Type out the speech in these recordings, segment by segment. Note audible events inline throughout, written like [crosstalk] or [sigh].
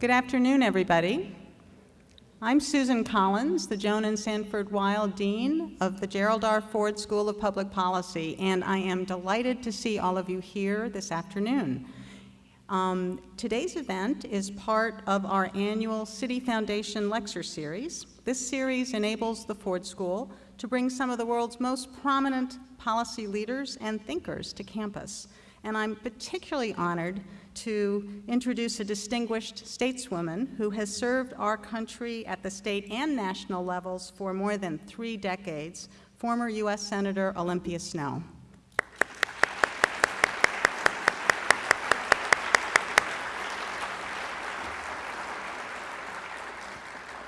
Good afternoon, everybody. I'm Susan Collins, the Joan and Sanford Weill Dean of the Gerald R. Ford School of Public Policy, and I am delighted to see all of you here this afternoon. Um, today's event is part of our annual Citi Foundation Lecture Series. This series enables the Ford School to bring some of the world's most prominent policy leaders and thinkers to campus. And I'm particularly honored to introduce a distinguished stateswoman who has served our country at the state and national levels for more than three decades, former U.S. Senator Olympia Snowe.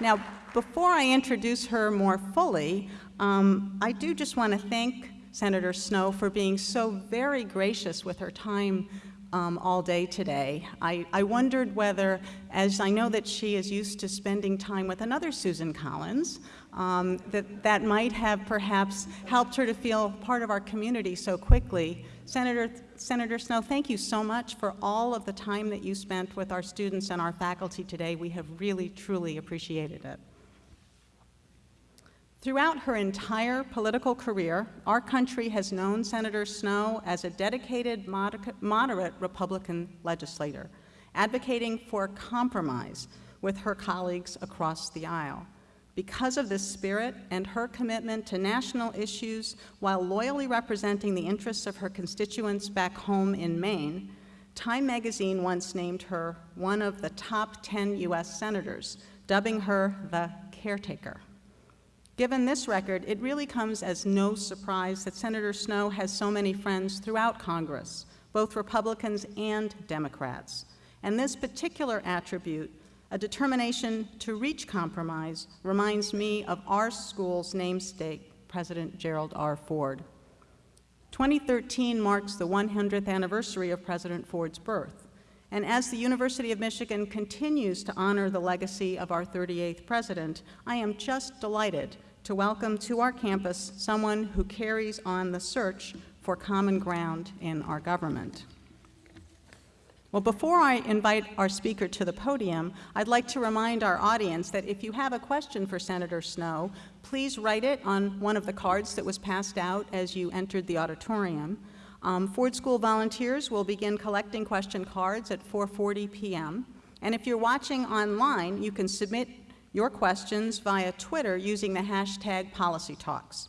Now, before I introduce her more fully, um, I do just want to thank Senator Snowe for being so very gracious with her time um, all day today. I, I wondered whether, as I know that she is used to spending time with another Susan Collins, um, that that might have perhaps helped her to feel part of our community so quickly. Senator, Senator Snowe, thank you so much for all of the time that you spent with our students and our faculty today. We have really, truly appreciated it. Throughout her entire political career, our country has known Senator Snowe as a dedicated moderate Republican legislator, advocating for compromise with her colleagues across the aisle. Because of this spirit and her commitment to national issues while loyally representing the interests of her constituents back home in Maine, Time magazine once named her one of the top 10 U.S. senators, dubbing her the caretaker. Given this record, it really comes as no surprise that Senator Snowe has so many friends throughout Congress, both Republicans and Democrats. And this particular attribute, a determination to reach compromise, reminds me of our school's namesake, President Gerald R. Ford. 2013 marks the 100th anniversary of President Ford's birth. And as the University of Michigan continues to honor the legacy of our 38th president, I am just delighted to welcome to our campus someone who carries on the search for common ground in our government. Well, before I invite our speaker to the podium, I'd like to remind our audience that if you have a question for Senator Snowe, please write it on one of the cards that was passed out as you entered the auditorium. Um, Ford School volunteers will begin collecting question cards at 4.40 p.m. And if you're watching online, you can submit your questions via Twitter using the hashtag PolicyTalks.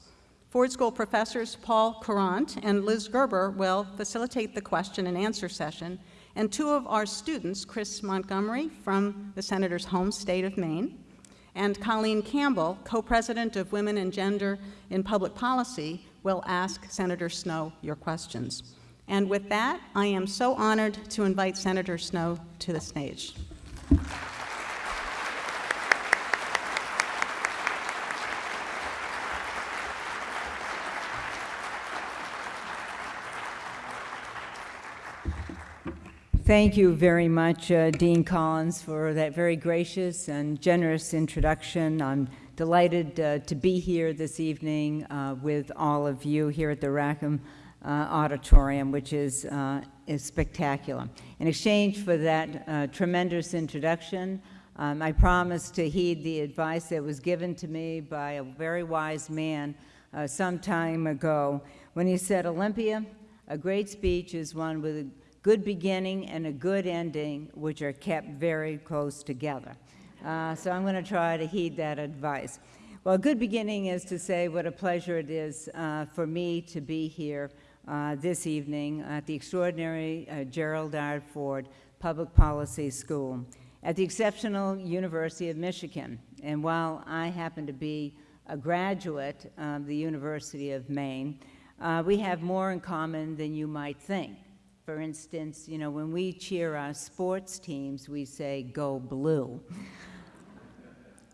Ford School professors Paul Courant and Liz Gerber will facilitate the question and answer session, and two of our students, Chris Montgomery from the Senator's home state of Maine, and Colleen Campbell, co-president of Women and Gender in Public Policy, will ask Senator Snowe your questions. And with that, I am so honored to invite Senator Snowe to the stage. Thank you very much, uh, Dean Collins, for that very gracious and generous introduction. I'm delighted uh, to be here this evening uh, with all of you here at the Rackham uh, Auditorium, which is, uh, is spectacular. In exchange for that uh, tremendous introduction, um, I promised to heed the advice that was given to me by a very wise man some time ago when he said, Olympia, a great speech is one with a good beginning and a good ending, which are kept very close together. Uh, so I'm going to try to heed that advice. Well, a good beginning is to say what a pleasure it is uh, for me to be here uh, this evening at the extraordinary uh, Gerald R. Ford Public Policy School at the exceptional University of Michigan. And while I happen to be a graduate of the University of Maine, uh, we have more in common than you might think. For instance, you know, when we cheer our sports teams, we say, go blue.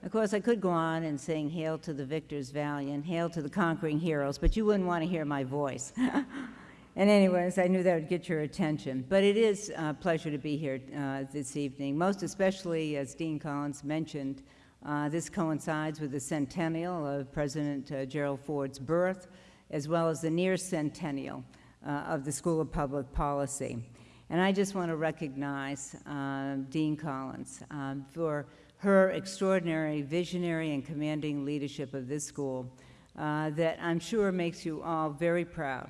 Of course, I could go on and sing Hail to the Victors Valiant, Hail to the Conquering Heroes, but you wouldn't want to hear my voice. [laughs] and anyways, I knew that would get your attention. But it is a pleasure to be here uh, this evening, most especially, as Dean Collins mentioned, uh, this coincides with the centennial of President uh, Gerald Ford's birth, as well as the near centennial uh, of the School of Public Policy. And I just want to recognize uh, Dean Collins um, for her extraordinary visionary and commanding leadership of this school uh, that I'm sure makes you all very proud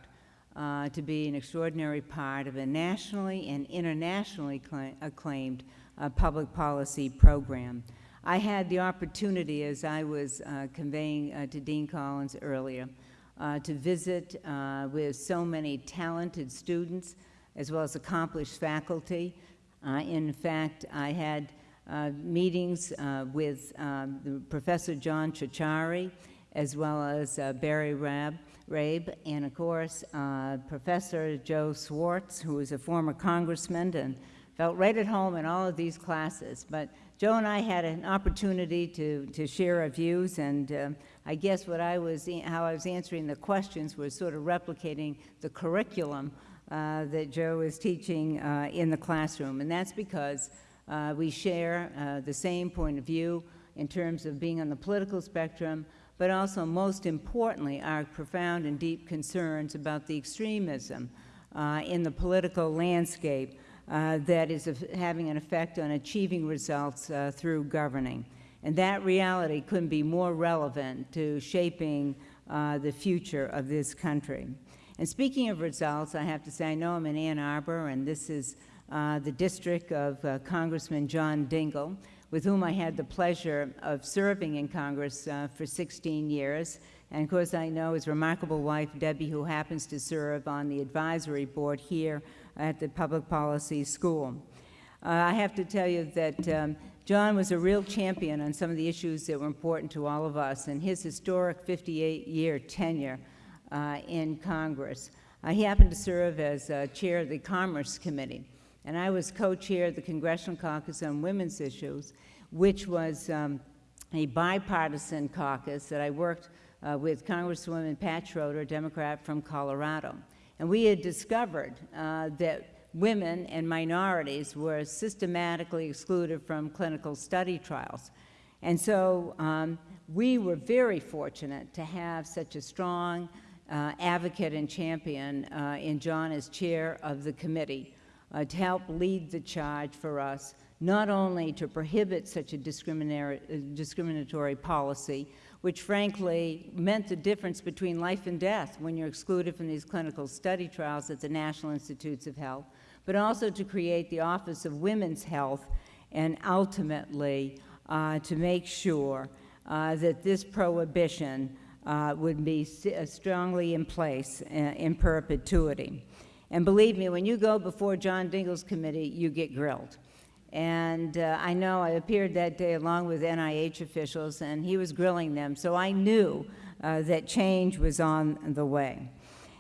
uh, to be an extraordinary part of a nationally and internationally acclaimed uh, public policy program. I had the opportunity, as I was uh, conveying uh, to Dean Collins earlier, uh, to visit with so many talented students as well as accomplished faculty. In fact, I had meetings uh, with um, Professor John Ciorciari, as well as uh, Barry Rab, Rabe, and of course, uh, Professor Joe Schwarz, who is a former congressman and felt right at home in all of these classes. But Joe and I had an opportunity to, to share our views, and I guess what I was, how I was answering the questions was sort of replicating the curriculum uh, that Joe is teaching uh, in the classroom. And that's because uh, we share uh, the same point of view in terms of being on the political spectrum, but also, most importantly, our profound and deep concerns about the extremism uh, in the political landscape uh, that is having an effect on achieving results uh, through governing. And that reality couldn't be more relevant to shaping uh, the future of this country. And speaking of results, I have to say, I know I'm in Ann Arbor, and this is uh, the district of uh, Congressman John Dingell, with whom I had the pleasure of serving in Congress uh, for 16 years. And of course, I know his remarkable wife, Debbie, who happens to serve on the advisory board here at the Public Policy School. Uh, I have to tell you that um, John was a real champion on some of the issues that were important to all of us, and his historic 58-year tenure uh, in Congress. Uh, he happened to serve as uh, chair of the Commerce Committee, and I was co-chair of the Congressional Caucus on Women's Issues, which was um, a bipartisan caucus that I worked uh, with Congresswoman Pat Schroeder, Democrat from Colorado. And we had discovered uh, that women and minorities were systematically excluded from clinical study trials. And so um, we were very fortunate to have such a strong uh, advocate and champion uh, in John as chair of the committee uh, to help lead the charge for us, not only to prohibit such a discriminatory, uh, policy, which frankly meant the difference between life and death when you're excluded from these clinical study trials at the National Institutes of Health, but also to create the Office of Women's Health and ultimately uh, to make sure uh, that this prohibition uh, would be uh, strongly in place uh, in perpetuity. And believe me, when you go before John Dingell's committee, you get grilled. And uh, I know I appeared that day along with NIH officials, and he was grilling them, so I knew uh, that change was on the way.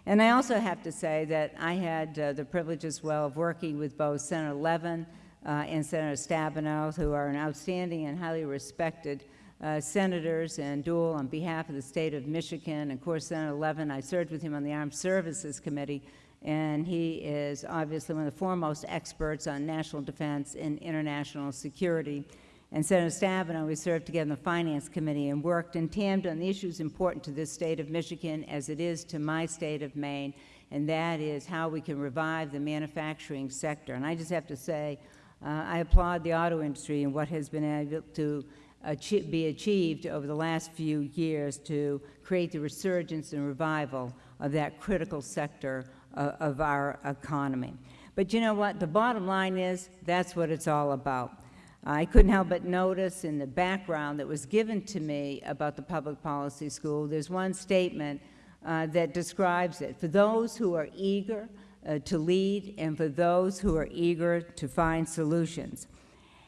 And I also have to say that I had uh, the privilege as well of working with both Senator Levin uh, and Senator Stabenow, who are an outstanding and highly respected uh, senators and dual on behalf of the state of Michigan. And of course, Senator Levin, I served with him on the Armed Services Committee, and he is obviously one of the foremost experts on national defense and international security. And Senator Stabenow, we served together in the Finance Committee and worked in tandem on the issues important to this state of Michigan as it is to my state of Maine, and that is how we can revive the manufacturing sector. And I just have to say, uh, I applaud the auto industry and what has been able to achie- be achieved over the last few years to create the resurgence and revival of that critical sector uh, of our economy. But you know what? The bottom line is that's what it's all about. I couldn't help but notice in the background that was given to me about the public policy school, there's one statement uh, that describes it. For those who are eager uh, to lead and for those who are eager to find solutions.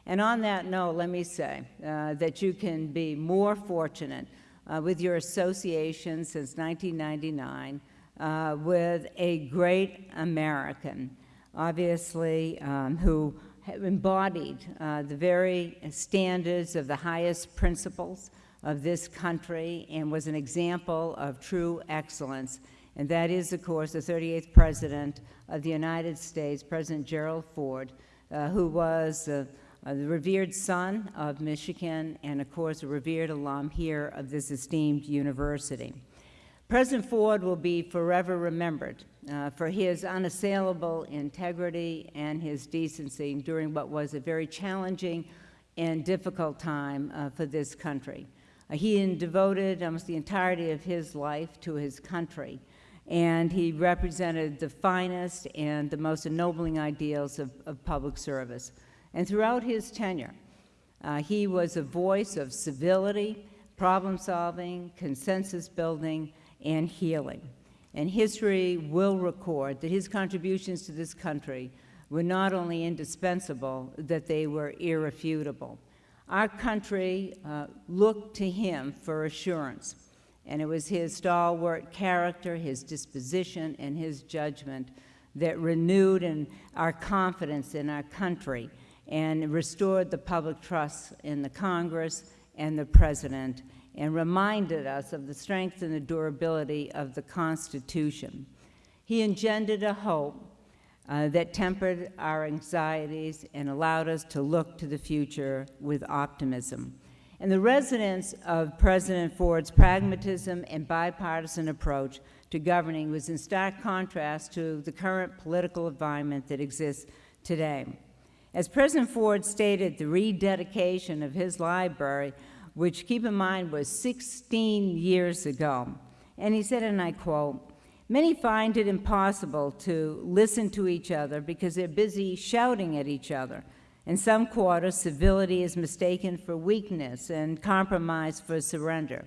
And on that note, let me say uh, that you can be more fortunate uh, with your association since 1999 uh, with a great American, obviously, um, who embodied uh, the very standards of the highest principles of this country and was an example of true excellence. And that is, of course, the 38th President of the United States, President Gerald Ford, uh, who was uh, uh, the revered son of Michigan and, of course, a revered alum here of this esteemed university. President Ford will be forever remembered uh, for his unassailable integrity and his decency during what was a very challenging and difficult time uh, for this country. Uh, he devoted almost the entirety of his life to his country, and he represented the finest and the most ennobling ideals of, of public service. And throughout his tenure, uh, he was a voice of civility, problem solving, consensus building, and healing. And history will record that his contributions to this country were not only indispensable, that they were irrefutable. Our country uh, looked to him for assurance, and it was his stalwart character, his disposition, and his judgment that renewed in our confidence in our country and restored the public trust in the Congress and the President and reminded us of the strength and the durability of the Constitution. He engendered a hope uh, that tempered our anxieties and allowed us to look to the future with optimism. And the resonance of President Ford's pragmatism and bipartisan approach to governing was in stark contrast to the current political environment that exists today. As President Ford stated, the rededication of his library which keep in mind was 16 years ago. And he said, and I quote, Many find it impossible to listen to each other because they're busy shouting at each other. In some quarters, civility is mistaken for weakness and compromise for surrender.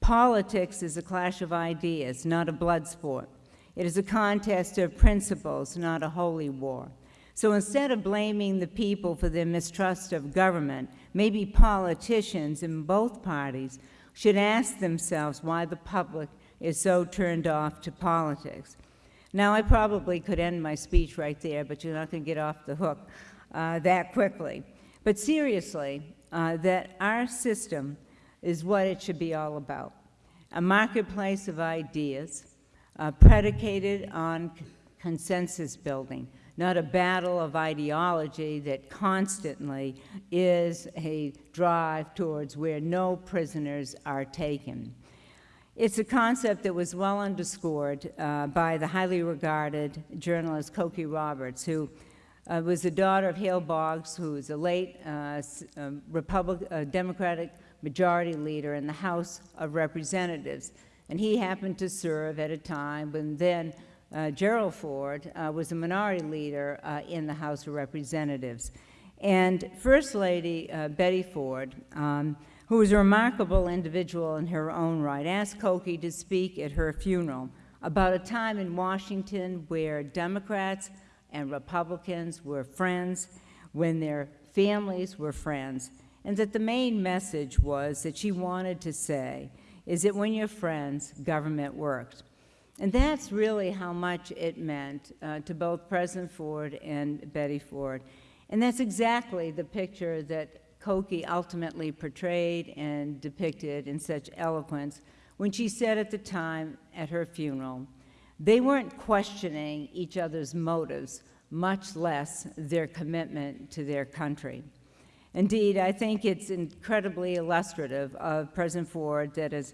Politics is a clash of ideas, not a blood sport. It is a contest of principles, not a holy war. So instead of blaming the people for their mistrust of government, maybe politicians in both parties should ask themselves why the public is so turned off to politics. Now, I probably could end my speech right there, but you're not going to get off the hook uh, that quickly. But seriously, uh, that our system is what it should be all about a marketplace of ideas uh, predicated on consensus building, not a battle of ideology that constantly is a drive towards where no prisoners are taken. It's a concept that was well underscored uh, by the highly regarded journalist Cokie Roberts, who uh, was the daughter of Hale Boggs, who was a late uh, um, Republic, uh, Democratic majority leader in the House of Representatives. And he happened to serve at a time when then uh, Gerald Ford uh, was a minority leader uh, in the House of Representatives. And First Lady uh, Betty Ford, um, who was a remarkable individual in her own right, asked Cokie to speak at her funeral about a time in Washington where Democrats and Republicans were friends, when their families were friends, and that the main message was that she wanted to say is that when you're friends, government works. And that's really how much it meant uh, to both President Ford and Betty Ford. And that's exactly the picture that Cokie ultimately portrayed and depicted in such eloquence when she said at the time at her funeral, they weren't questioning each other's motives, much less their commitment to their country. Indeed, I think it's incredibly illustrative of President Ford that as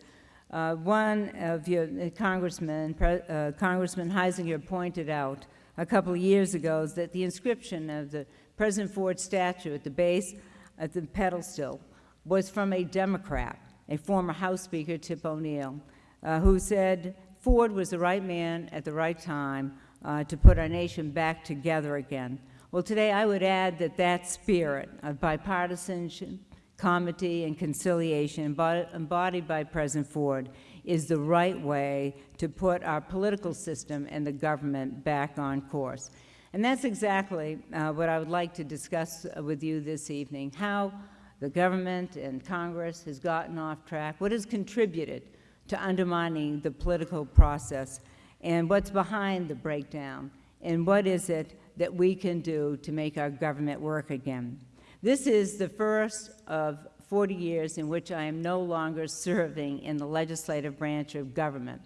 uh, one of your uh, congressmen, uh, Congressman Huizenga pointed out a couple of years ago that the inscription of the President Ford statue at the base of the pedestal was from a Democrat, a former House Speaker, Tip O'Neill, uh, who said Ford was the right man at the right time uh, to put our nation back together again. Well, today I would add that that spirit of bipartisanship, comity, and conciliation embodied by President Ford is the right way to put our political system and the government back on course. And that's exactly uh, what I would like to discuss with you this evening, how the government and Congress has gotten off track, what has contributed to undermining the political process, and what's behind the breakdown, and what is it that we can do to make our government work again. This is the first of 40 years in which I am no longer serving in the legislative branch of government.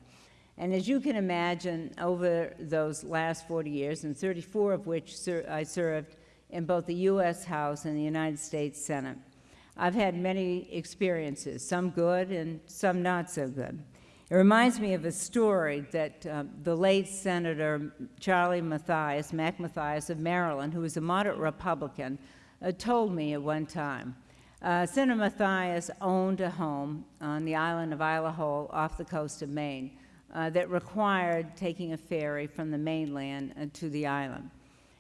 And as you can imagine, over those last 40 years, and 34 of which ser I served in both the U.S. House and the United States Senate, I've had many experiences, some good and some not so good. It reminds me of a story that uh, the late Senator Charlie Mathias, Mac Mathias of Maryland, who was a moderate Republican, uh, told me at one time. Uh, Senator Mathias owned a home on the island of Isle au Haut off the coast of Maine uh, that required taking a ferry from the mainland uh, to the island.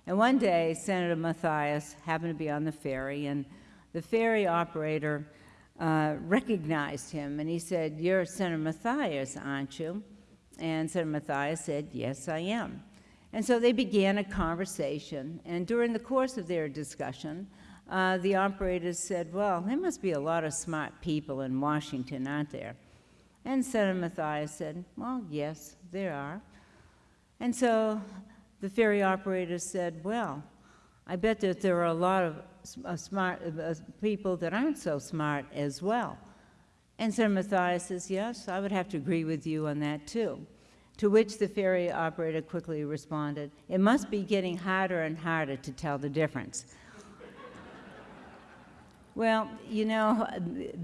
And one day, Senator Mathias happened to be on the ferry, and the ferry operator uh, recognized him, and he said, you're Senator Mathias, aren't you? And Senator Mathias said, yes, I am. And so they began a conversation, and during the course of their discussion, uh, the operators said, well, there must be a lot of smart people in Washington, aren't there? And Senator Mathias said, well, yes, there are. And so the ferry operator said, well, I bet that there are a lot of uh, smart uh, people that aren't so smart as well. And Senator Mathias says, yes, I would have to agree with you on that too. To which the ferry operator quickly responded, it must be getting harder and harder to tell the difference. Well, you know,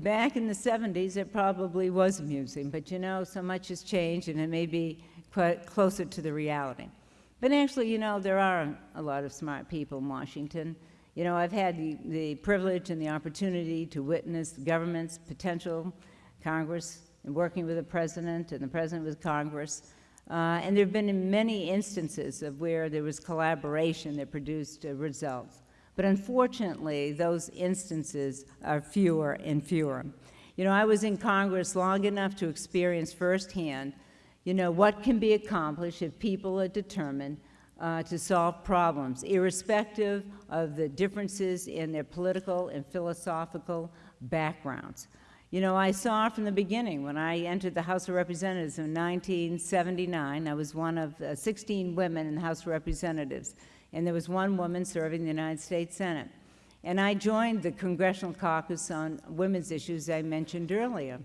back in the 70s, it probably was amusing, but you know, so much has changed and it may be quite closer to the reality. But actually, you know, there are a lot of smart people in Washington. You know, I've had the, the privilege and the opportunity to witness government's potential, Congress, and working with the president and the president with Congress. Uh, and there have been many instances of where there was collaboration that produced uh, results. But unfortunately, those instances are fewer and fewer. You know, I was in Congress long enough to experience firsthand, you know, what can be accomplished if people are determined uh, to solve problems, irrespective of the differences in their political and philosophical backgrounds. You know, I saw from the beginning when I entered the House of Representatives in 1979, I was one of uh, 16 women in the House of Representatives and there was one woman serving the United States Senate. And I joined the Congressional Caucus on Women's Issues I mentioned earlier.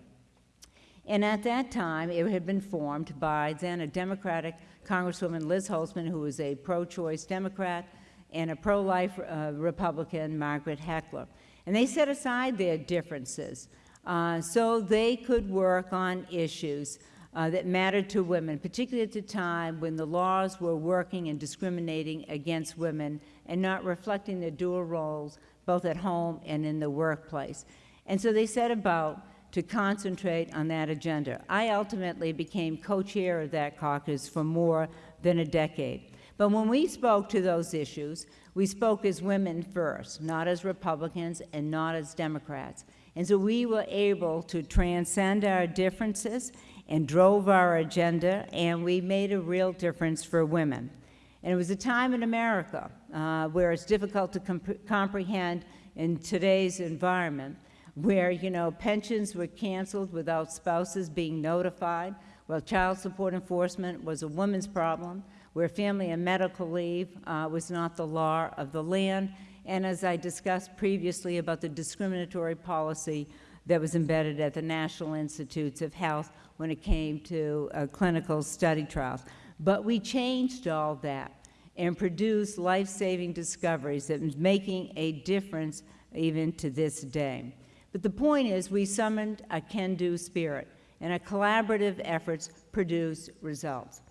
And at that time, it had been formed by then a Democratic Congresswoman Liz Holtzman, who was a pro-choice Democrat, and a pro-life uh, Republican, Margaret Heckler. And they set aside their differences uh, so they could work on issues uh, that mattered to women, particularly at the time when the laws were working and discriminating against women and not reflecting their dual roles both at home and in the workplace. And so they set about to concentrate on that agenda. I ultimately became co-chair of that caucus for more than a decade. But when we spoke to those issues, we spoke as women first, not as Republicans and not as Democrats. And so we were able to transcend our differences and drove our agenda, and we made a real difference for women. And it was a time in America uh, where it's difficult to comp comprehend in today's environment, where, you know, pensions were canceled without spouses being notified, where child support enforcement was a woman's problem, where family and medical leave uh, was not the law of the land, and as I discussed previously about the discriminatory policy that was embedded at the National Institutes of Health when it came to uh, clinical study trials. But we changed all that and produced life-saving discoveries that is making a difference even to this day. But the point is we summoned a can-do spirit, and our collaborative efforts produced results.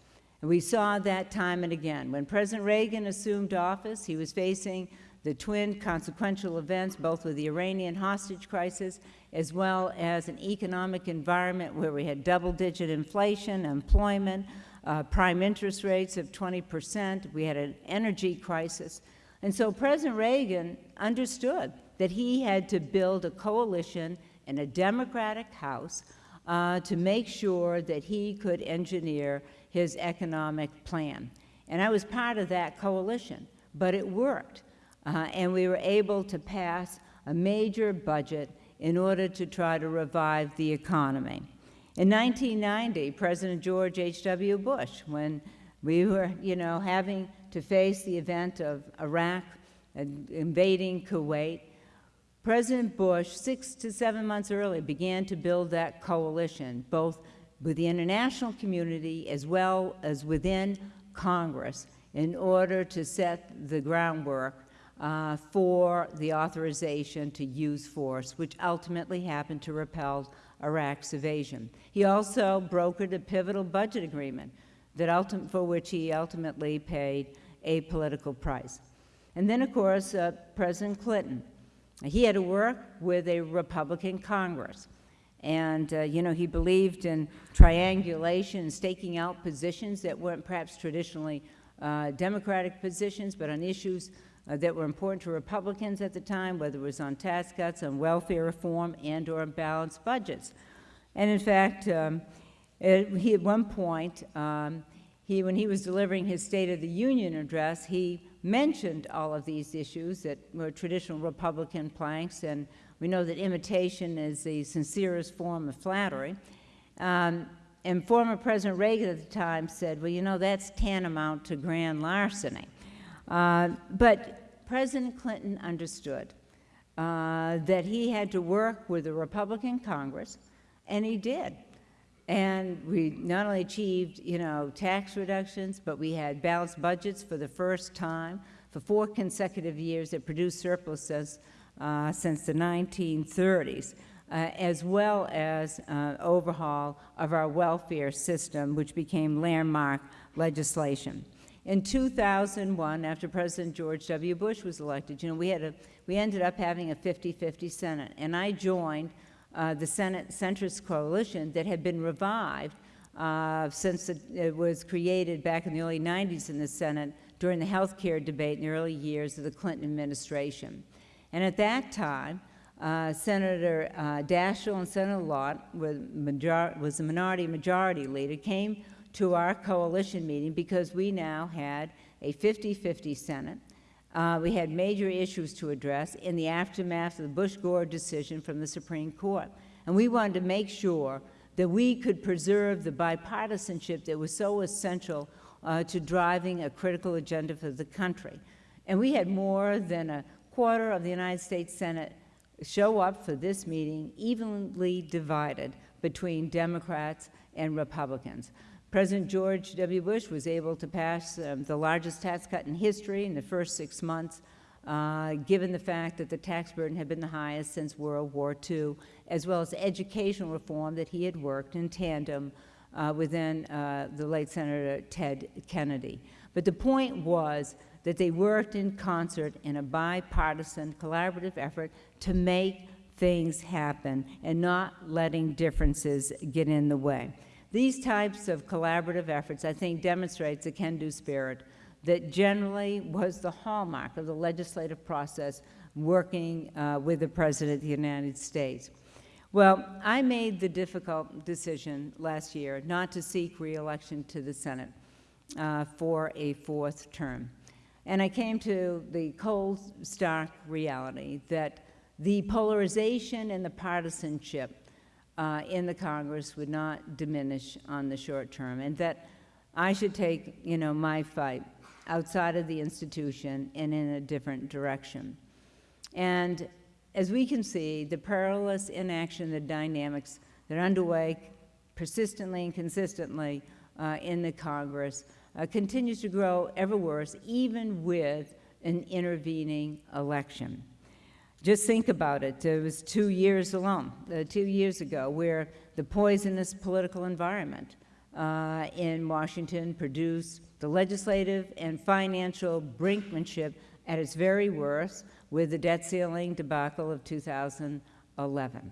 And we saw that time and again. When President Reagan assumed office, he was facing the twin consequential events, both with the Iranian hostage crisis as well as an economic environment where we had double-digit inflation, employment, uh, prime interest rates of 20 percent. We had an energy crisis. And so President Reagan understood that he had to build a coalition in a Democratic House uh, to make sure that he could engineer his economic plan. And I was part of that coalition, but it worked. Uh, and we were able to pass a major budget in order to try to revive the economy. In 1990, President George H.W. Bush, when we were, you know, having to face the event of Iraq invading Kuwait, President Bush, six to seven months earlier, began to build that coalition, both with the international community as well as within Congress, in order to set the groundwork uh, for the authorization to use force, which ultimately happened to repel Iraq's invasion. He also brokered a pivotal budget agreement that for which he ultimately paid a political price. And then, of course, uh, President Clinton. He had to work with a Republican Congress. And, uh, you know, he believed in triangulation, staking out positions that weren't perhaps traditionally uh, Democratic positions, but on issues uh, that were important to Republicans at the time, whether it was on tax cuts, on welfare reform, and or balanced budgets. And in fact, um, it, he, at one point, um, he, when he was delivering his State of the Union address, he mentioned all of these issues that were traditional Republican planks, and we know that imitation is the sincerest form of flattery. Um, and former President Reagan at the time said, well, you know, that's tantamount to grand larceny. Uh, but President Clinton understood uh, that he had to work with the Republican Congress, and he did. And we not only achieved, you know, tax reductions, but we had balanced budgets for the first time for four consecutive years that produced surpluses uh, since the 1930s, uh, as well as uh, overhaul of our welfare system, which became landmark legislation. In 2001, after President George W. Bush was elected, you know, we, had a, we ended up having a 50-50 Senate, and I joined uh, the Senate centrist coalition that had been revived uh, since it, it, was created back in the early 90s in the Senate during the health care debate in the early years of the Clinton administration. And at that time, uh, Senator uh, Daschle and Senator Lott major was the minority majority leader, came to our coalition meeting because we now had a 50-50 Senate. Uh, we had major issues to address in the aftermath of the Bush-Gore decision from the Supreme Court. And we wanted to make sure that we could preserve the bipartisanship that was so essential uh, to driving a critical agenda for the country. And we had more than a quarter of the United States Senate show up for this meeting evenly divided between Democrats and Republicans. President George W. Bush was able to pass um, the largest tax cut in history in the first six months, uh, given the fact that the tax burden had been the highest since World War II, as well as educational reform that he had worked in tandem uh, within uh, the late Senator Ted Kennedy. But the point was that they worked in concert in a bipartisan collaborative effort to make things happen and not letting differences get in the way. These types of collaborative efforts, I think, demonstrates the can-do spirit that generally was the hallmark of the legislative process working uh, with the President of the United States. Well, I made the difficult decision last year not to seek reelection to the Senate uh, for a fourth term. And I came to the cold, stark reality that the polarization and the partisanship uh, in the Congress would not diminish on the short term, and that I should take, you know, my fight outside of the institution and in a different direction. And as we can see, the perilous inaction, the dynamics that are underway persistently and consistently uh, in the Congress uh, continues to grow ever worse, even with an intervening election. Just think about it. It was two years alone, uh, two years ago, where the poisonous political environment uh, in Washington produced the legislative and financial brinkmanship at its very worst with the debt ceiling debacle of 2011.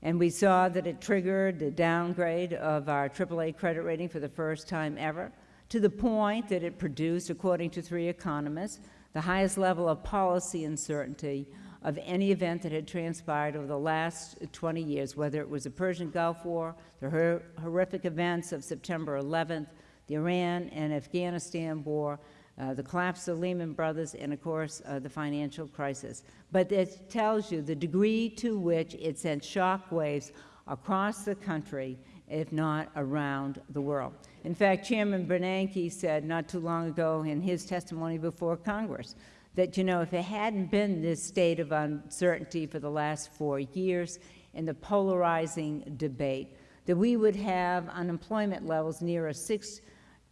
And we saw that it triggered the downgrade of our AAA credit rating for the first time ever, to the point that it produced, according to three economists, the highest level of policy uncertainty of any event that had transpired over the last 20 years, whether it was the Persian Gulf War, the hor horrific events of September 11th, the Iran and Afghanistan war, uh, the collapse of Lehman Brothers, and of course, uh, the financial crisis. But it tells you the degree to which it sent shock waves across the country, if not around the world. In fact, Chairman Bernanke said not too long ago in his testimony before Congress that, you know, if it hadn't been this state of uncertainty for the last four years and the polarizing debate, that we would have unemployment levels near a 6%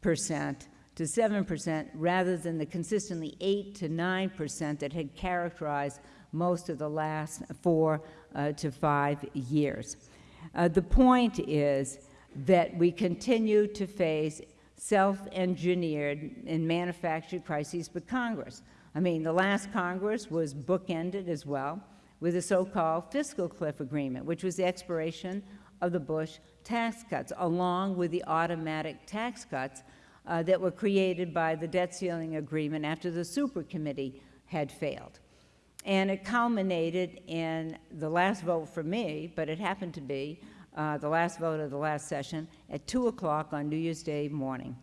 to 7% rather than the consistently 8 to 9% that had characterized most of the last four uh, to five years. Uh, the point is that we continue to face self-engineered and manufactured crises for Congress. I mean, the last Congress was bookended as well with the so-called fiscal cliff agreement, which was the expiration of the Bush tax cuts, along with the automatic tax cuts uh, that were created by the debt ceiling agreement after the super committee had failed. And it culminated in the last vote for me, but it happened to be uh, the last vote of the last session at 2 o'clock on New Year's Day morning.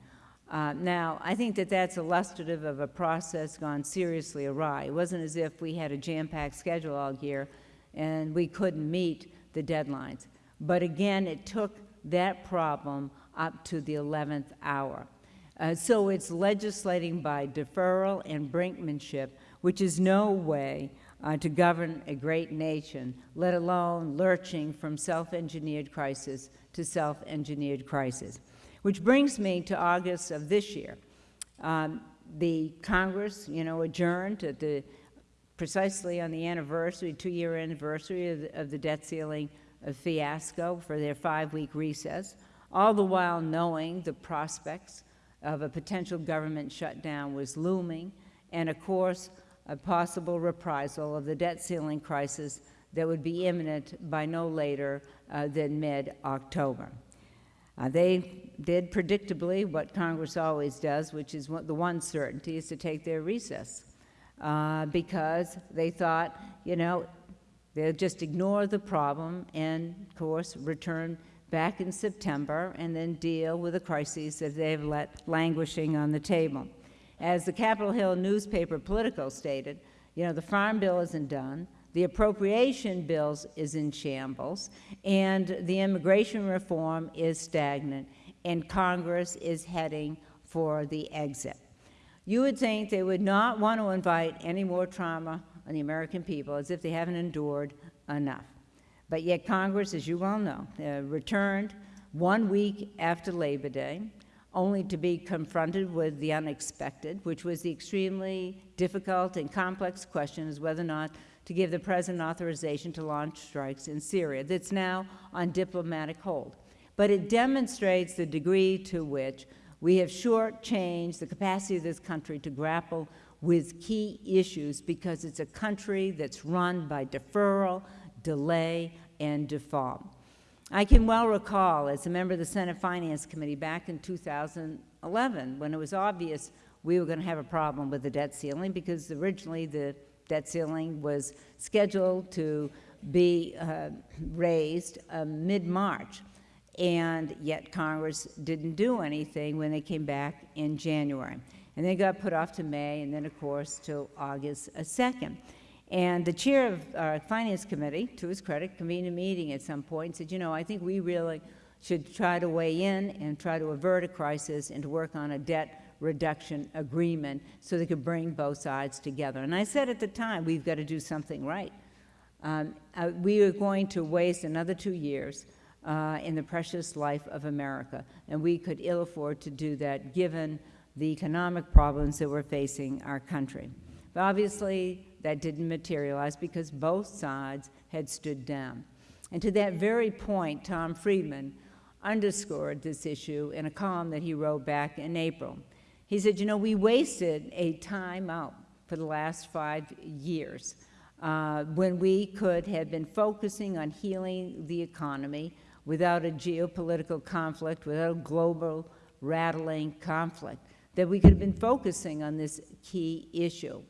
Uh, now, I think that that's illustrative of a process gone seriously awry. It wasn't as if we had a jam-packed schedule all year and we couldn't meet the deadlines. But again, it took that problem up to the 11th hour. Uh, so it's legislating by deferral and brinkmanship, which is no way uh, to govern a great nation, let alone lurching from self-engineered crisis to self-engineered crisis. Which brings me to August of this year. Um, the Congress, you know, adjourned at the, precisely on the anniversary, two-year anniversary of the, of the debt ceiling fiasco for their five-week recess, all the while knowing the prospects of a potential government shutdown was looming, and of course, a possible reprisal of the debt ceiling crisis that would be imminent by no later uh, than mid-October. Uh, they did predictably what Congress always does, which is the one certainty is to take their recess, uh, because they thought, you know, they'll just ignore the problem and, of course, return back in September and then deal with the crises that they've let languishing on the table. As the Capitol Hill newspaper Politico stated, you know, the Farm Bill isn't done, the appropriation bills is in shambles, and the immigration reform is stagnant, and Congress is heading for the exit. You would think they would not want to invite any more trauma on the American people as if they haven't endured enough. But yet Congress, as you well know, uh, returned one week after Labor Day, only to be confronted with the unexpected, which was the extremely difficult and complex question is whether or not to give the President authorization to launch strikes in Syria. That's now on diplomatic hold. But it demonstrates the degree to which we have shortchanged the capacity of this country to grapple with key issues because it's a country that's run by deferral, delay, and default. I can well recall, as a member of the Senate Finance Committee back in 2011, when it was obvious we were going to have a problem with the debt ceiling because originally the debt ceiling was scheduled to be uh, raised uh, mid-March, and yet Congress didn't do anything when they came back in January. And they got put off to May, and then, of course, to August 2nd. And the chair of our finance committee, to his credit, convened a meeting at some point and said, you know, I think we really should try to weigh in and try to avert a crisis and to work on a debt reduction agreement so they could bring both sides together. And I said at the time, we've got to do something right. Um, uh, we are going to waste another two years uh, in the precious life of America, and we could ill afford to do that given the economic problems that we're facing our country. But obviously, that didn't materialize because both sides had stood down. And to that very point, Tom Friedman underscored this issue in a column that he wrote back in April. He said, you know, we wasted a time out for the last five years uh, when we could have been focusing on healing the economy without a geopolitical conflict, without a global rattling conflict, that we could have been focusing on this key issue.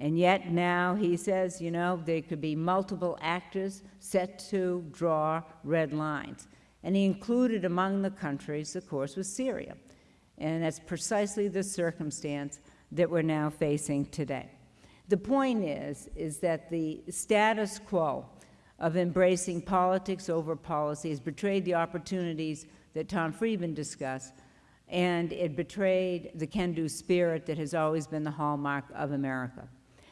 And yet now he says, you know, there could be multiple actors set to draw red lines. And he included among the countries, of course, was Syria. And that's precisely the circumstance that we're now facing today. The point is, is that the status quo of embracing politics over policy has betrayed the opportunities that Tom Friedman discussed, and it betrayed the can-do spirit that has always been the hallmark of America.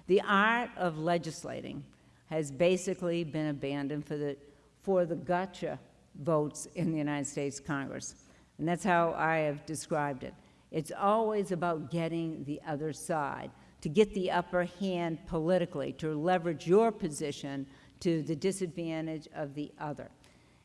The art of legislating has basically been abandoned for the, for the gotcha votes in the United States Congress. And that's how I have described it. It's always about getting the other side, to get the upper hand politically, to leverage your position to the disadvantage of the other.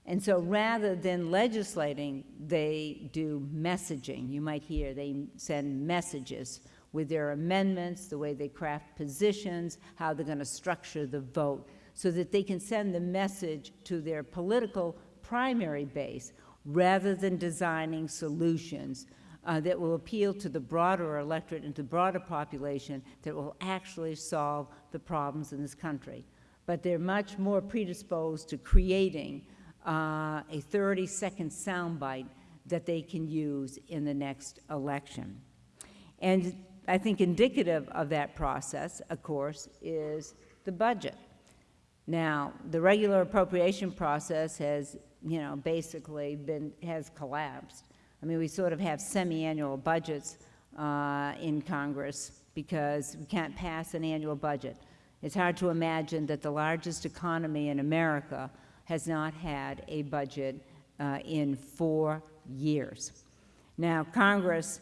And so rather than legislating, they do messaging. You might hear they send messages with their amendments, the way they craft positions, how they're going to structure the vote, so that they can send the message to their political primary base rather than designing solutions uh, that will appeal to the broader electorate and to the broader population that will actually solve the problems in this country. But they're much more predisposed to creating uh, a 30-second soundbite that they can use in the next election. And I think indicative of that process, of course, is the budget. Now, the regular appropriation process has, you know, basically been, has collapsed. I mean, we sort of have semi-annual budgets uh, in Congress because we can't pass an annual budget. It's hard to imagine that the largest economy in America has not had a budget uh, in four years. Now, Congress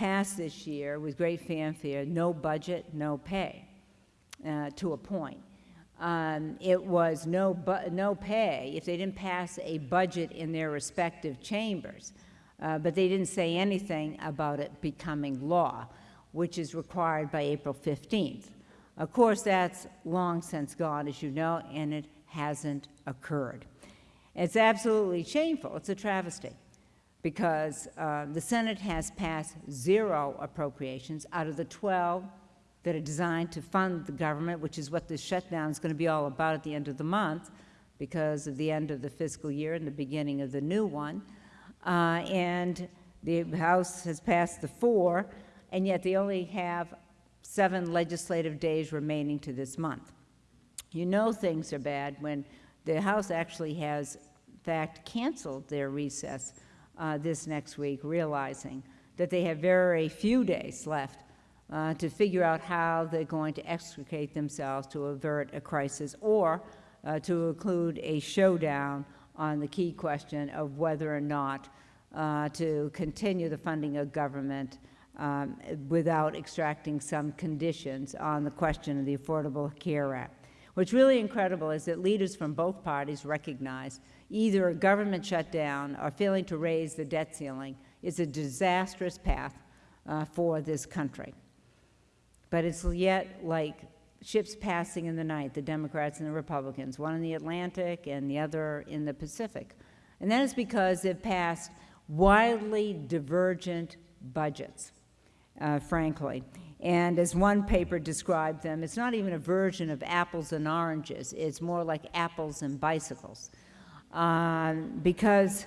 passed this year with great fanfare, no budget, no pay, uh, to a point. Um, it was no, no pay if they didn't pass a budget in their respective chambers, uh, but they didn't say anything about it becoming law, which is required by April 15th. Of course, that's long since gone, as you know, and it hasn't occurred. It's absolutely shameful. It's a travesty because uh, the Senate has passed zero appropriations out of the 12 that are designed to fund the government, which is what this shutdown is going to be all about at the end of the month because of the end of the fiscal year and the beginning of the new one. Uh, and the House has passed the four, and yet they only have seven legislative days remaining to this month. You know things are bad when the House actually has, in fact, canceled their recess uh, this next week, realizing that they have very few days left uh, to figure out how they're going to extricate themselves to avert a crisis or uh, to include a showdown on the key question of whether or not uh, to continue the funding of government um, without extracting some conditions on the question of the Affordable Care Act. What's really incredible is that leaders from both parties recognize either a government shutdown or failing to raise the debt ceiling is a disastrous path uh, for this country. But it's yet like ships passing in the night, the Democrats and the Republicans, one in the Atlantic and the other in the Pacific. And that is because they've passed widely divergent budgets, uh, frankly. And as one paper described them, it's not even a version of apples and oranges. It's more like apples and bicycles. Um, because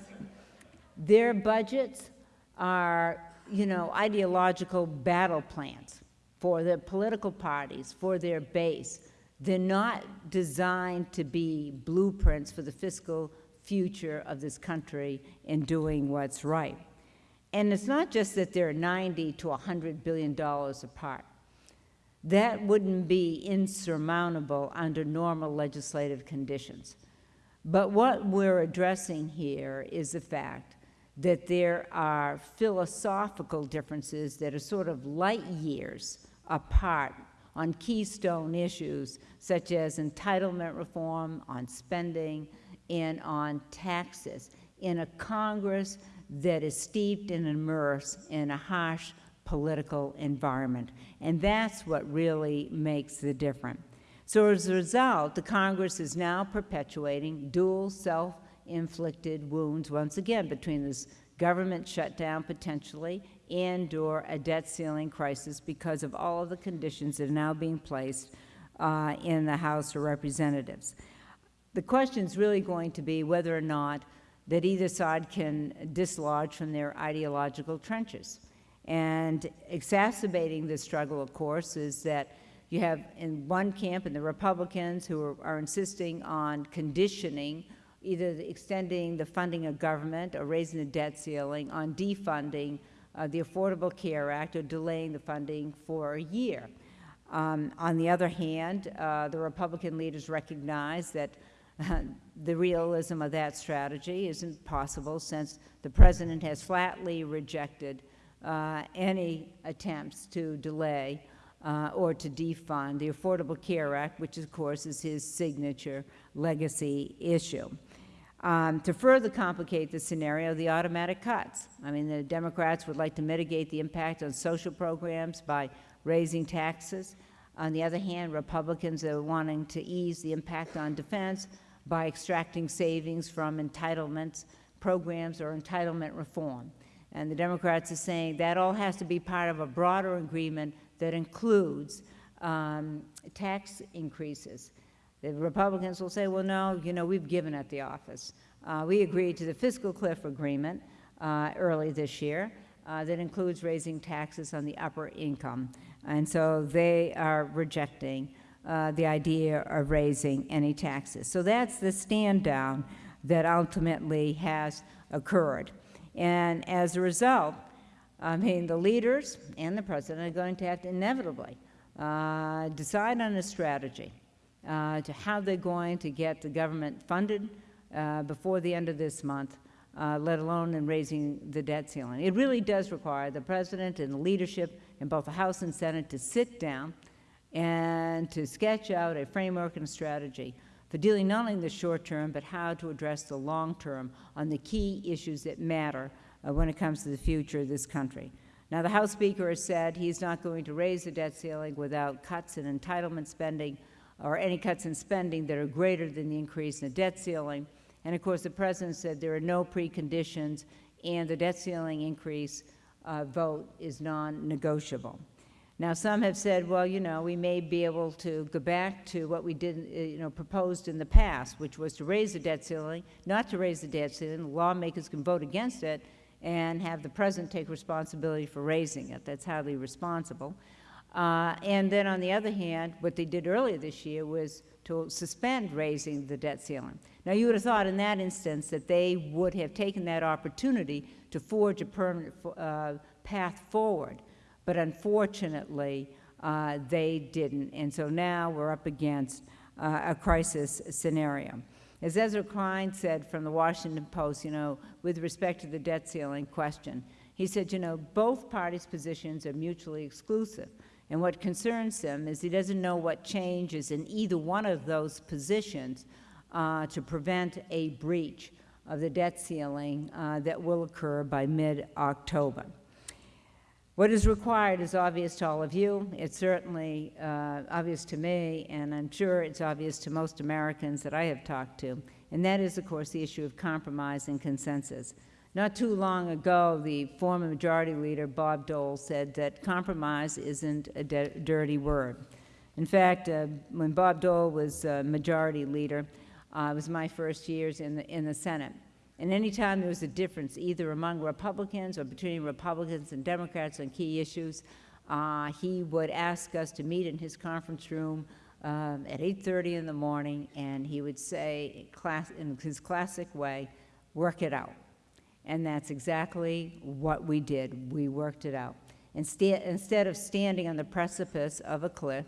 their budgets are, you know, ideological battle plans for their political parties, for their base. They're not designed to be blueprints for the fiscal future of this country in doing what's right. And it's not just that they're 90 to 100 billion dollars apart. That wouldn't be insurmountable under normal legislative conditions. But what we're addressing here is the fact that there are philosophical differences that are sort of light years apart on keystone issues such as entitlement reform, on spending, and on taxes in a Congress that is steeped and immersed in a harsh political environment. And that's what really makes the difference. So as a result, the Congress is now perpetuating dual self-inflicted wounds once again between this government shutdown potentially and or a debt ceiling crisis because of all of the conditions that are now being placed uh, in the House of Representatives. The question is really going to be whether or not that either side can dislodge from their ideological trenches. And exacerbating the struggle, of course, is that you have in one camp, in the Republicans, who are, are insisting on conditioning either the extending the funding of government or raising the debt ceiling on defunding uh, the Affordable Care Act or delaying the funding for a year. Um, on the other hand, uh, the Republican leaders recognize that [laughs] the realism of that strategy isn't possible since the President has flatly rejected uh, any attempts to delay uh, or to defund the Affordable Care Act, which of course is his signature legacy issue. Um, to further complicate the scenario, the automatic cuts. I mean, the Democrats would like to mitigate the impact on social programs by raising taxes. On the other hand, Republicans are wanting to ease the impact on defense by extracting savings from entitlements, programs, or entitlement reform. And the Democrats are saying that all has to be part of a broader agreement that includes um, tax increases. The Republicans will say, well, no, you know, we've given at the office. Uh, we agreed to the fiscal cliff agreement uh, early this year uh, that includes raising taxes on the upper income. And so they are rejecting uh, the idea of raising any taxes. So that's the stand down that ultimately has occurred. And as a result, I mean, the leaders and the president are going to have to inevitably uh, decide on a strategy uh, to how they're going to get the government funded uh, before the end of this month, uh, let alone in raising the debt ceiling. It really does require the president and the leadership in both the House and Senate to sit down and to sketch out a framework and a strategy for dealing not only in the short term, but how to address the long term on the key issues that matter uh, when it comes to the future of this country. Now, the House Speaker has said he's not going to raise the debt ceiling without cuts in entitlement spending or any cuts in spending that are greater than the increase in the debt ceiling. And of course, the President said there are no preconditions and the debt ceiling increase uh, vote is non-negotiable. Now, some have said, well, you know, we may be able to go back to what we did, uh, you know, proposed in the past, which was to raise the debt ceiling, not to raise the debt ceiling. Lawmakers can vote against it and have the President take responsibility for raising it. That's highly responsible. Uh, and then on the other hand, what they did earlier this year was to suspend raising the debt ceiling. Now, you would have thought in that instance that they would have taken that opportunity to forge a permanent uh, path forward, but unfortunately, uh, they didn't. And so now we're up against uh, a crisis scenario. As Ezra Klein said from the Washington Post, you know, with respect to the debt ceiling question, he said, you know, both parties' positions are mutually exclusive. And what concerns him is he doesn't know what changes in either one of those positions uh, to prevent a breach of the debt ceiling uh, that will occur by mid-October. What is required is obvious to all of you. It's certainly uh, obvious to me, and I'm sure it's obvious to most Americans that I have talked to, and that is, of course, the issue of compromise and consensus. Not too long ago, the former Majority Leader, Bob Dole, said that compromise isn't a dirty word. In fact, uh, when Bob Dole was uh, Majority Leader, uh, it was my first years in the, in the Senate. And anytime there was a difference, either among Republicans or between Republicans and Democrats on key issues, uh, he would ask us to meet in his conference room um, at 8.30 in the morning, and he would say, class, in his classic way, work it out. And that's exactly what we did. We worked it out. Instead, instead of standing on the precipice of a cliff,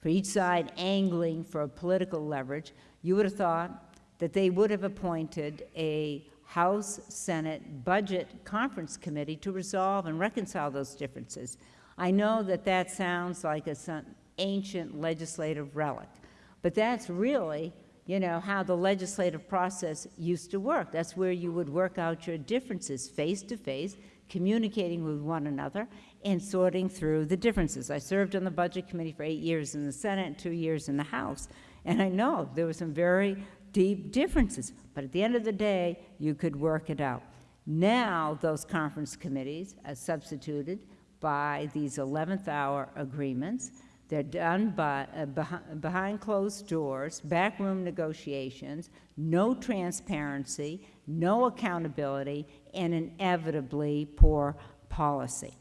for each side angling for political leverage, you would have thought that they would have appointed a House Senate Budget Conference Committee to resolve and reconcile those differences. I know that that sounds like an ancient legislative relic, but that's really you know, how the legislative process used to work. That's where you would work out your differences face to face, communicating with one another, and sorting through the differences. I served on the Budget Committee for eight years in the Senate two years in the House, and I know there were some very deep differences, but at the end of the day, you could work it out. Now, those conference committees are substituted by these 11th hour agreements they're done by, uh, behind, behind closed doors, backroom negotiations, no transparency, no accountability, and inevitably poor policy.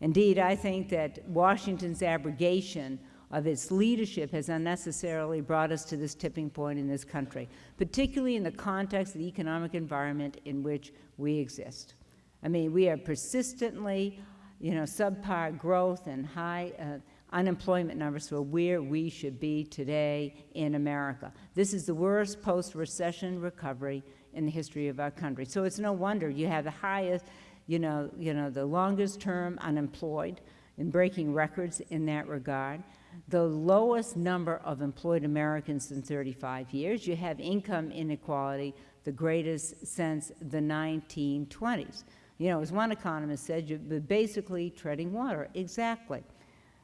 Indeed, I think that Washington's abrogation of its leadership has unnecessarily brought us to this tipping point in this country, particularly in the context of the economic environment in which we exist. I mean, we are persistently, you know, subpar growth and high uh, unemployment numbers for where we should be today in America. This is the worst post-recession recovery in the history of our country. So it's no wonder you have the highest you know, you know, the longest term unemployed and breaking records in that regard, the lowest number of employed Americans in 35 years. You have income inequality, the greatest since the 1920s. You know, as one economist said, you're basically treading water. Exactly.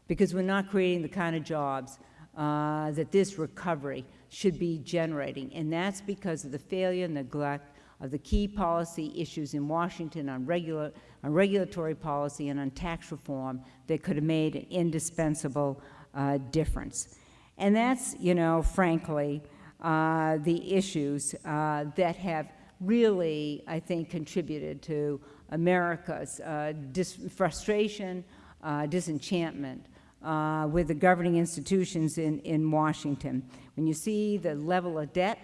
Because we're not creating the kind of jobs uh, that this recovery should be generating. And that's because of the failure and neglect of the key policy issues in Washington on, regular, on regulatory policy and on tax reform that could have made an indispensable uh, difference. And that's, you know, frankly, uh, the issues uh, that have really, I think, contributed to America's uh, frustration, uh, disenchantment uh, with the governing institutions in, in Washington. When you see the level of debt,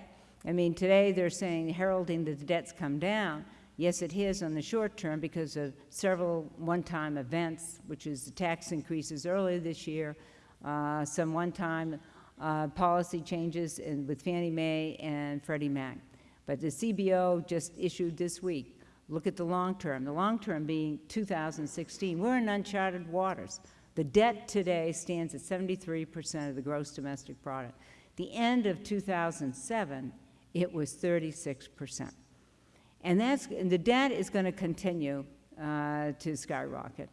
I mean, today they're saying, heralding that the debt's come down. Yes, it has on the short term because of several one-time events, which is the tax increases earlier this year, uh, some one-time uh, policy changes in, with Fannie Mae and Freddie Mac. But the CBO just issued this week, look at the long term, the long term being 2016. We're in uncharted waters. The debt today stands at 73% of the gross domestic product. The end of 2007, it was 36%. And, that's, and the debt is going to continue uh, to skyrocket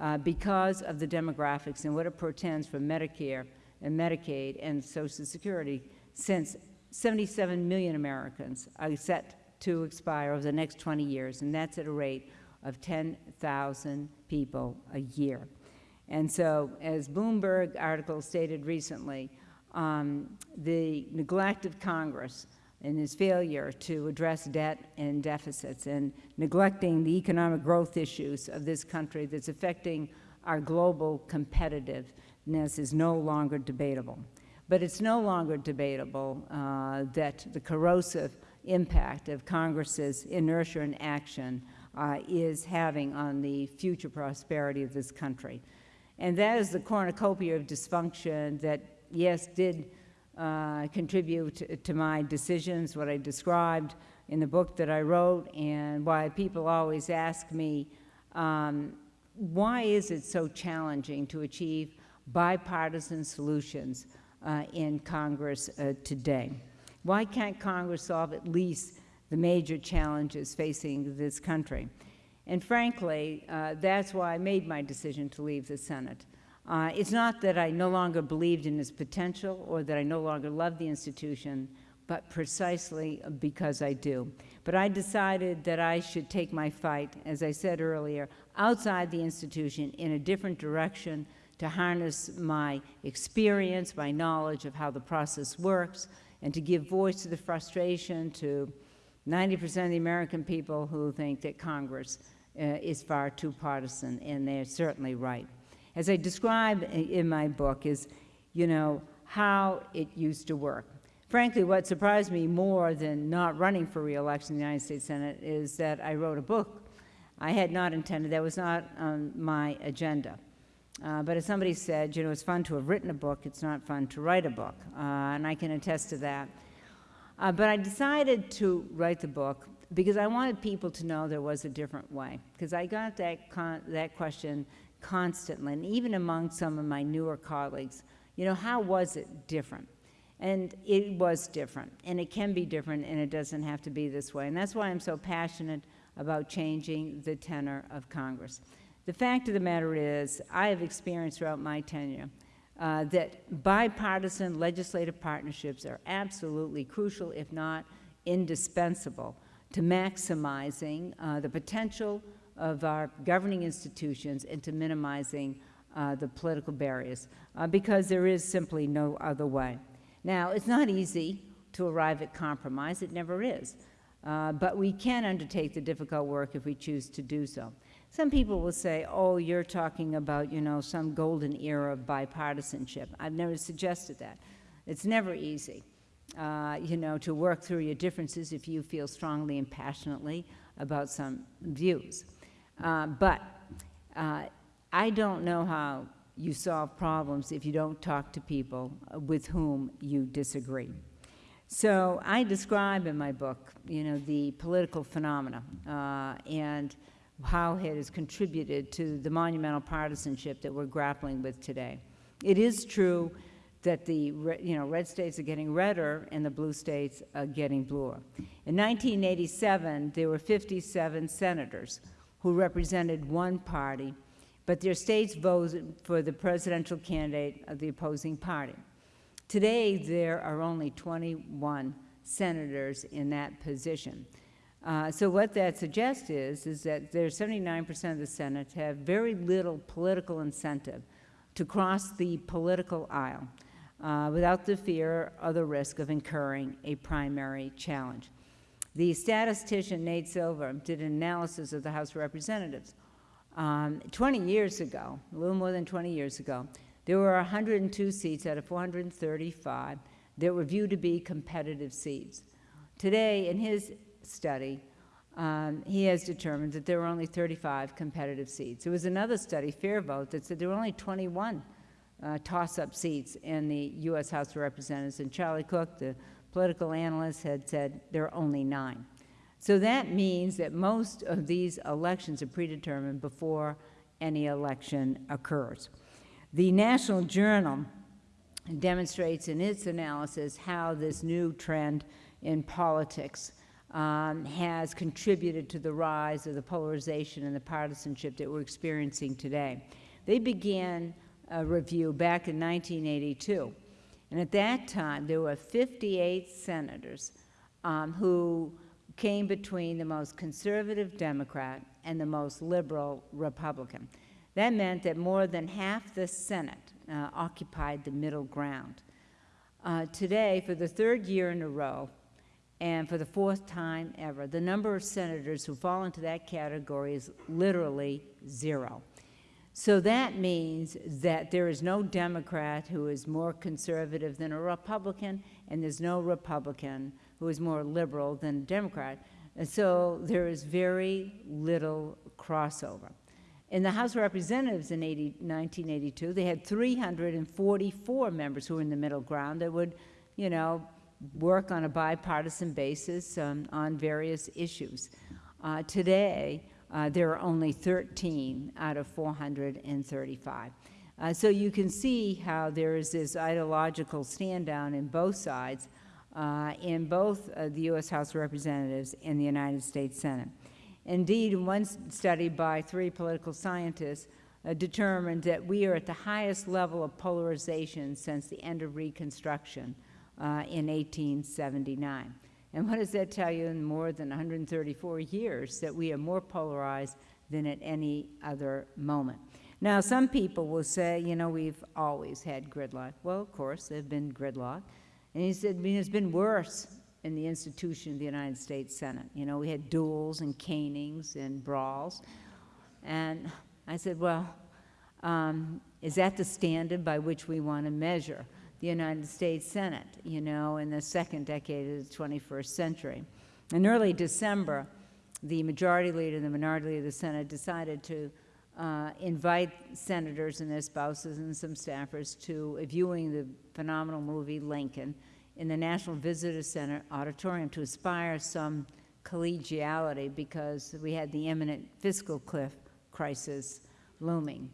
uh, because of the demographics and what it portends for Medicare and Medicaid and Social Security, since 77 million Americans are set to expire over the next 20 years, and that's at a rate of 10,000 people a year. And so, as Bloomberg article stated recently, um, the neglect of Congress and his failure to address debt and deficits and neglecting the economic growth issues of this country that's affecting our global competitiveness is no longer debatable. But it's no longer debatable uh, that the corrosive impact of Congress's inertia and action uh, is having on the future prosperity of this country. And that is the cornucopia of dysfunction that, yes, did uh, contribute to, my decisions, what I described in the book that I wrote, and why people always ask me, um, why is it so challenging to achieve bipartisan solutions uh, in Congress uh, today? Why can't Congress solve at least the major challenges facing this country? And frankly, uh, that's why I made my decision to leave the Senate. Uh, it's not that I no longer believed in its potential or that I no longer loved the institution, but precisely because I do. But I decided that I should take my fight, as I said earlier, outside the institution in a different direction to harness my experience, my knowledge of how the process works, and to give voice to the frustration to 90% of the American people who think that Congress uh, is far too partisan, and they're certainly right as I describe in my book, is, you know, how it used to work. Frankly, what surprised me more than not running for reelection in the United States Senate is that I wrote a book. I had not intended, that was not on my agenda. Uh, but as somebody said, you know, it's fun to have written a book, it's not fun to write a book, uh, and I can attest to that. Uh, but I decided to write the book because I wanted people to know there was a different way, because I got that, that question constantly, and even among some of my newer colleagues, you know, how was it different? And it was different, and it can be different, and it doesn't have to be this way. And that's why I'm so passionate about changing the tenor of Congress. The fact of the matter is, I have experienced throughout my tenure uh, that bipartisan legislative partnerships are absolutely crucial, if not indispensable, to maximizing uh, the potential of our governing institutions into minimizing uh, the political barriers, uh, because there is simply no other way. Now, it's not easy to arrive at compromise. It never is. Uh, but we can undertake the difficult work if we choose to do so. Some people will say, oh, you're talking about, you know, some golden era of bipartisanship. I've never suggested that. It's never easy, uh, you know, to work through your differences if you feel strongly and passionately about some views. Uh, but uh, I don't know how you solve problems if you don't talk to people with whom you disagree. So I describe in my book, you know, the political phenomena uh, and how it has contributed to the monumental partisanship that we're grappling with today. It is true that the you know red states are getting redder and the blue states are getting bluer. In 1987, there were 57 senators who represented one party, but their states voted for the presidential candidate of the opposing party. Today, there are only 21 senators in that position. Uh, so what that suggests is, is that there's 79% of the Senate have very little political incentive to cross the political aisle uh, without the fear or the risk of incurring a primary challenge. The statistician Nate Silver did an analysis of the House of Representatives. Um, 20 years ago, a little more than 20 years ago, there were 102 seats out of 435 that were viewed to be competitive seats. Today, in his study, um, he has determined that there were only 35 competitive seats. There was another study, Fair Vote, that said there were only 21 uh, toss-up seats in the U.S. House of Representatives, and Charlie Cook, the political analysts had said there are only nine. So that means that most of these elections are predetermined before any election occurs. The National Journal demonstrates in its analysis how this new trend in politics um, has contributed to the rise of the polarization and the partisanship that we're experiencing today. They began a review back in 1982, and at that time there were 58 senators um, who came between the most conservative Democrat and the most liberal Republican. That meant that more than half the Senate uh, occupied the middle ground. Uh, today, for the third year in a row, and for the fourth time ever, the number of senators who fall into that category is literally zero. So that means that there is no Democrat who is more conservative than a Republican, and there's no Republican who is more liberal than a Democrat. And so there is very little crossover. In the House of Representatives in 80, 1982, they had 344 members who were in the middle ground that would, you know, work on a bipartisan basis um, on various issues. Uh, today, uh, there are only 13 out of 435. Uh, so you can see how there is this ideological stand down in both sides, uh, in both uh, the U.S. House of Representatives and the United States Senate. Indeed, one study by three political scientists uh, determined that we are at the highest level of polarization since the end of Reconstruction in 1879. And what does that tell you in more than 134 years? That we are more polarized than at any other moment. Now, some people will say, you know, we've always had gridlock. Well, of course, there's been gridlock. And he said, I mean, it's been worse in the institution of the United States Senate. You know, we had duels and canings and brawls. And I said, well, um, is that the standard by which we want to measure the United States Senate, you know, in the second decade of the 21st century. In early December, the majority leader and the minority leader of the Senate decided to uh, invite senators and their spouses and some staffers to a viewing the phenomenal movie Lincoln in the National Visitor Center auditorium to inspire some collegiality because we had the imminent fiscal cliff crisis looming.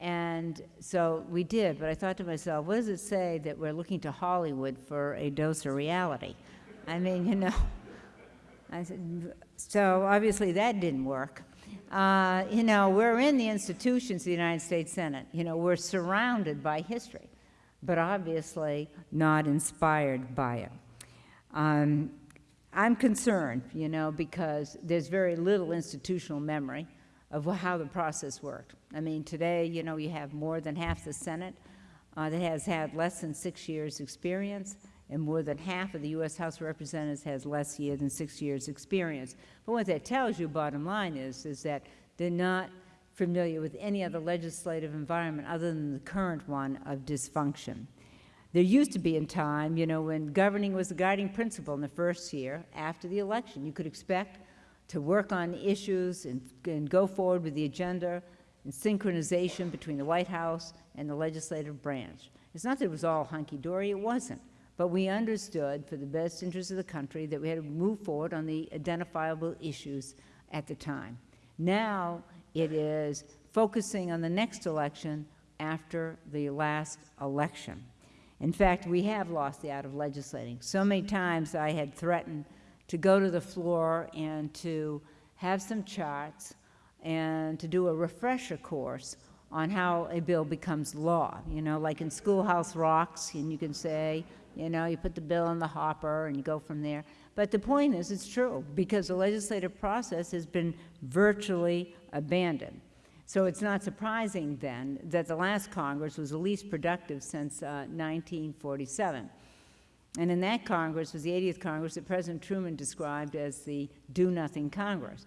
And so we did, but I thought to myself, what does it say that we're looking to Hollywood for a dose of reality? I mean, you know, [laughs] I said, so obviously that didn't work. Uh, you know, we're in the institutions of the United States Senate. You know, we're surrounded by history, but obviously not inspired by it. Um, I'm concerned, you know, because there's very little institutional memory of how the process worked. I mean, today, you know, you have more than half the Senate uh, that has had less than six years' experience, and more than half of the U.S. House of Representatives has less year than six years' experience. But what that tells you, bottom line is, is that they're not familiar with any other legislative environment other than the current one of dysfunction. There used to be a time, you know, when governing was the guiding principle in the first year after the election. You could expect to work on issues and, and go forward with the agenda and synchronization between the White House and the legislative branch. It's not that it was all hunky-dory, it wasn't. But we understood, for the best interest of the country, that we had to move forward on the identifiable issues at the time. Now it is focusing on the next election after the last election. In fact, we have lost the art of legislating. So many times I had threatened to go to the floor and to have some charts and to do a refresher course on how a bill becomes law. You know, like in Schoolhouse Rocks, and you can say, you know, you put the bill in the hopper and you go from there. But the point is, it's true, because the legislative process has been virtually abandoned. So it's not surprising then that the last Congress was the least productive since uh, 1947. And in that Congress was the 80th Congress that President Truman described as the do-nothing Congress.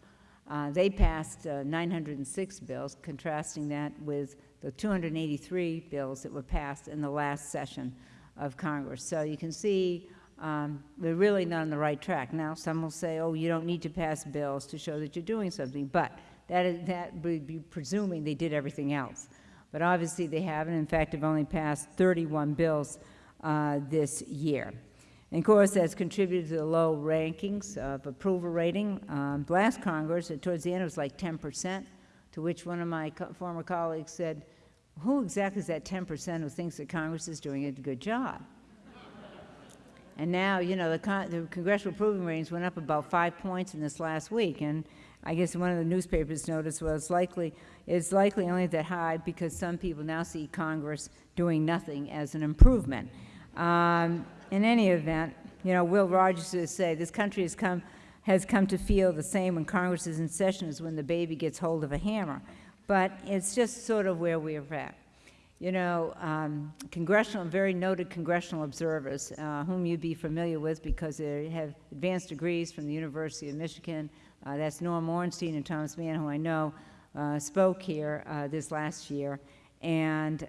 Uh, they passed uh, 906 bills, contrasting that with the 283 bills that were passed in the last session of Congress. So you can see um, we're really not on the right track. Now, some will say, oh, you don't need to pass bills to show that you're doing something, but that, is, that would be presuming they did everything else. But obviously they haven't. In fact, have only passed 31 bills uh, this year. And of course, that's contributed to the low rankings of approval rating. Um, last Congress, uh, towards the end, it was like 10%, to which one of my co former colleagues said, who exactly is that 10% who thinks that Congress is doing a good job? and now, you know, the, con the congressional approval ratings went up about five points in this last week, and I guess one of the newspapers noticed it's likely, it's likely only that high because some people now see Congress doing nothing as an improvement. Um, in any event, you know, Will Rogers would say this country has come, has come to feel the same when Congress is in session as when the baby gets hold of a hammer. But it's just sort of where we're at. You know, um, congressional, very noted congressional observers, uh, whom you'd be familiar with because they have advanced degrees from the University of Michigan, uh, that's Norm Ornstein and Thomas Mann, who I know uh, spoke here uh, this last year. And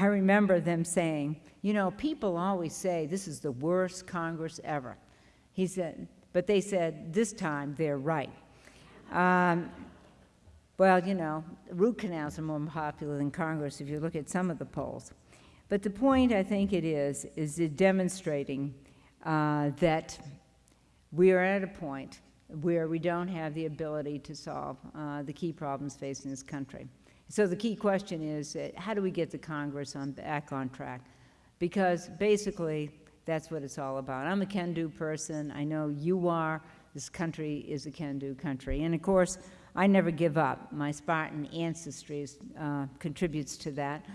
I remember them saying, you know, people always say this is the worst Congress ever. He said, but they said this time they're right. Um, well, you know, root canals are more popular than Congress if you look at some of the polls. But the point I think it is, is it demonstrating uh, that we are at a point where we don't have the ability to solve uh, the key problems facing this country. So the key question is, uh, how do we get the Congress on, back on track? Because basically, that's what it's all about. I'm a can-do person. I know you are. This country is a can-do country. And of course, I never give up. My Spartan ancestry uh, contributes to that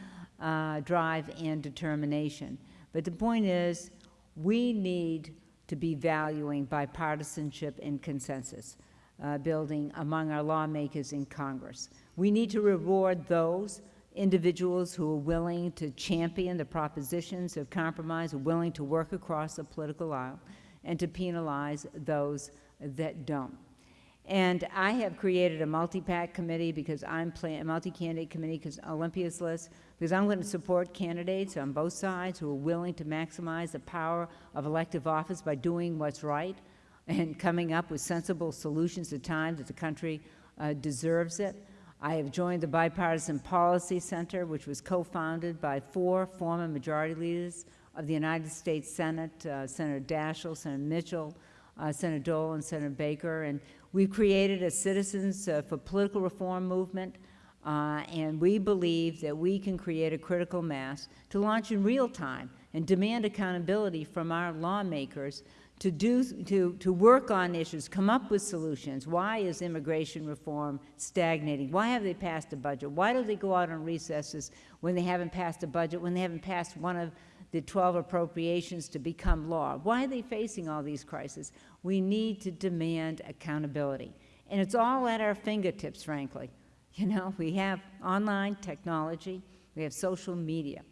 uh, drive and determination. But the point is, we need to be valuing bipartisanship and consensus uh, building among our lawmakers in Congress. We need to reward those individuals who are willing to champion the propositions of compromise, willing to work across the political aisle, and to penalize those that don't. And I have created a multi-PAC committee because I'm playing a multi-candidate committee because Olympia's list, because I'm going to support candidates on both sides who are willing to maximize the power of elective office by doing what's right and coming up with sensible solutions at times that the country uh, deserves it. I have joined the Bipartisan Policy Center, which was co-founded by four former majority leaders of the United States Senate, uh, Senator Daschle, Senator Mitchell, uh, Senator Dole, and Senator Baker. And we've created a Citizens uh, for Political Reform movement, uh, and we believe that we can create a critical mass to launch in real time and demand accountability from our lawmakers to, do, to, to work on issues, come up with solutions. Why is immigration reform stagnating? Why have they passed a budget? Why do they go out on recesses when they haven't passed a budget, when they haven't passed one of the 12 appropriations to become law? Why are they facing all these crises? We need to demand accountability. And it's all at our fingertips, frankly. You know, we have online technology, we have social media,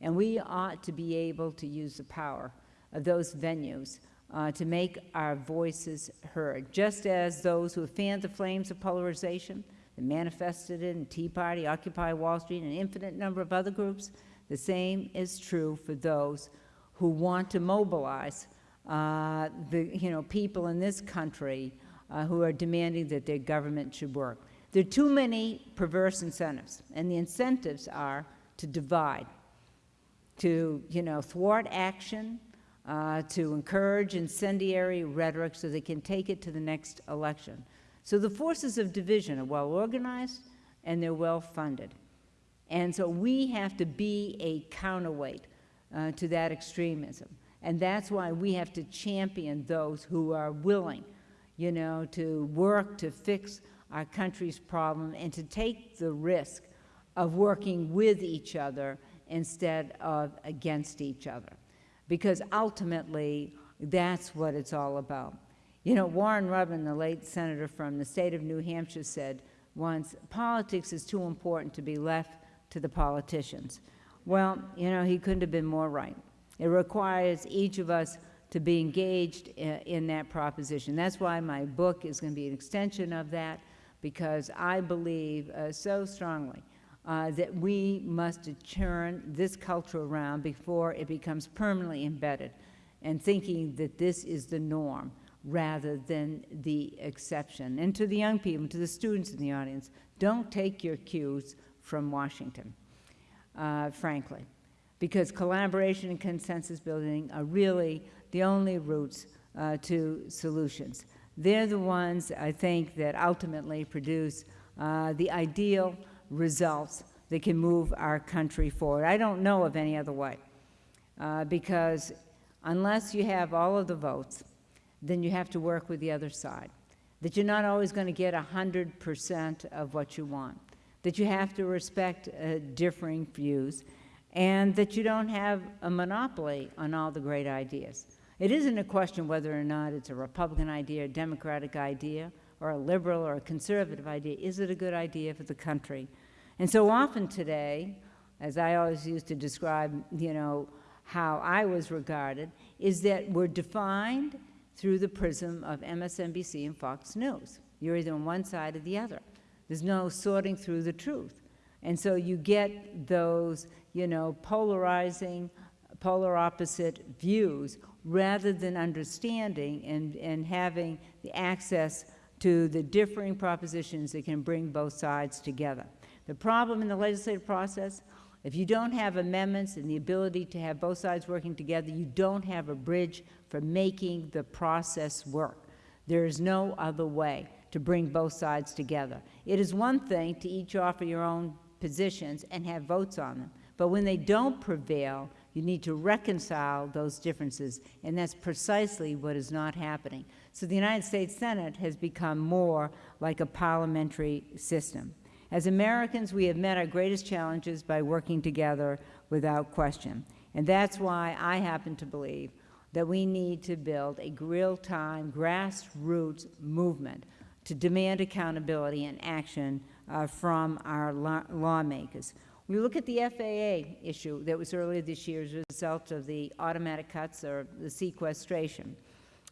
and we ought to be able to use the power of those venues uh, to make our voices heard, just as those who have fanned the flames of polarization and manifested in Tea Party, Occupy Wall Street, and an infinite number of other groups, the same is true for those who want to mobilize uh, the you know, people in this country uh, who are demanding that their government should work. There are too many perverse incentives, and the incentives are to divide, to you know, thwart action, uh, to encourage incendiary rhetoric so they can take it to the next election. So the forces of division are well organized and they're well funded. And so we have to be a counterweight uh, to that extremism. And that's why we have to champion those who are willing, you know, to work to fix our country's problem and to take the risk of working with each other instead of against each other. Because ultimately, that's what it's all about. You know, Warren Rudman, the late senator from the state of New Hampshire, said once, politics is too important to be left to the politicians. Well, you know, he couldn't have been more right. It requires each of us to be engaged in, in that proposition. That's why my book is going to be an extension of that, because I believe uh, so strongly uh, that we must turn this culture around before it becomes permanently embedded and thinking that this is the norm rather than the exception. And to the young people, to the students in the audience, don't take your cues from Washington, uh, frankly, because collaboration and consensus building are really the only routes uh, to solutions. They're the ones, I think, that ultimately produce uh, the ideal results that can move our country forward. I don't know of any other way, uh, because unless you have all of the votes, then you have to work with the other side. That you're not always going to get 100% of what you want. That you have to respect uh, differing views. And that you don't have a monopoly on all the great ideas. It isn't a question whether or not it's a Republican idea, a Democratic idea, or a liberal or a conservative idea. Is it a good idea for the country? And so often today, as I always used to describe, you know, how I was regarded, is that we're defined through the prism of MSNBC and Fox News. You're either on one side or the other. There's no sorting through the truth. And so you get those, you know, polarizing, polar opposite views rather than understanding and, and having the access to the differing propositions that can bring both sides together. The problem in the legislative process, if you don't have amendments and the ability to have both sides working together, you don't have a bridge for making the process work. There is no other way to bring both sides together. It is one thing to each offer your own positions and have votes on them, but when they don't prevail, you need to reconcile those differences, and that's precisely what is not happening. So the United States Senate has become more like a parliamentary system. As Americans, we have met our greatest challenges by working together without question. And that's why I happen to believe that we need to build a real-time grassroots movement to demand accountability and action uh, from our law lawmakers. We look at the FAA issue that was earlier this year as a result of the automatic cuts or the sequestration.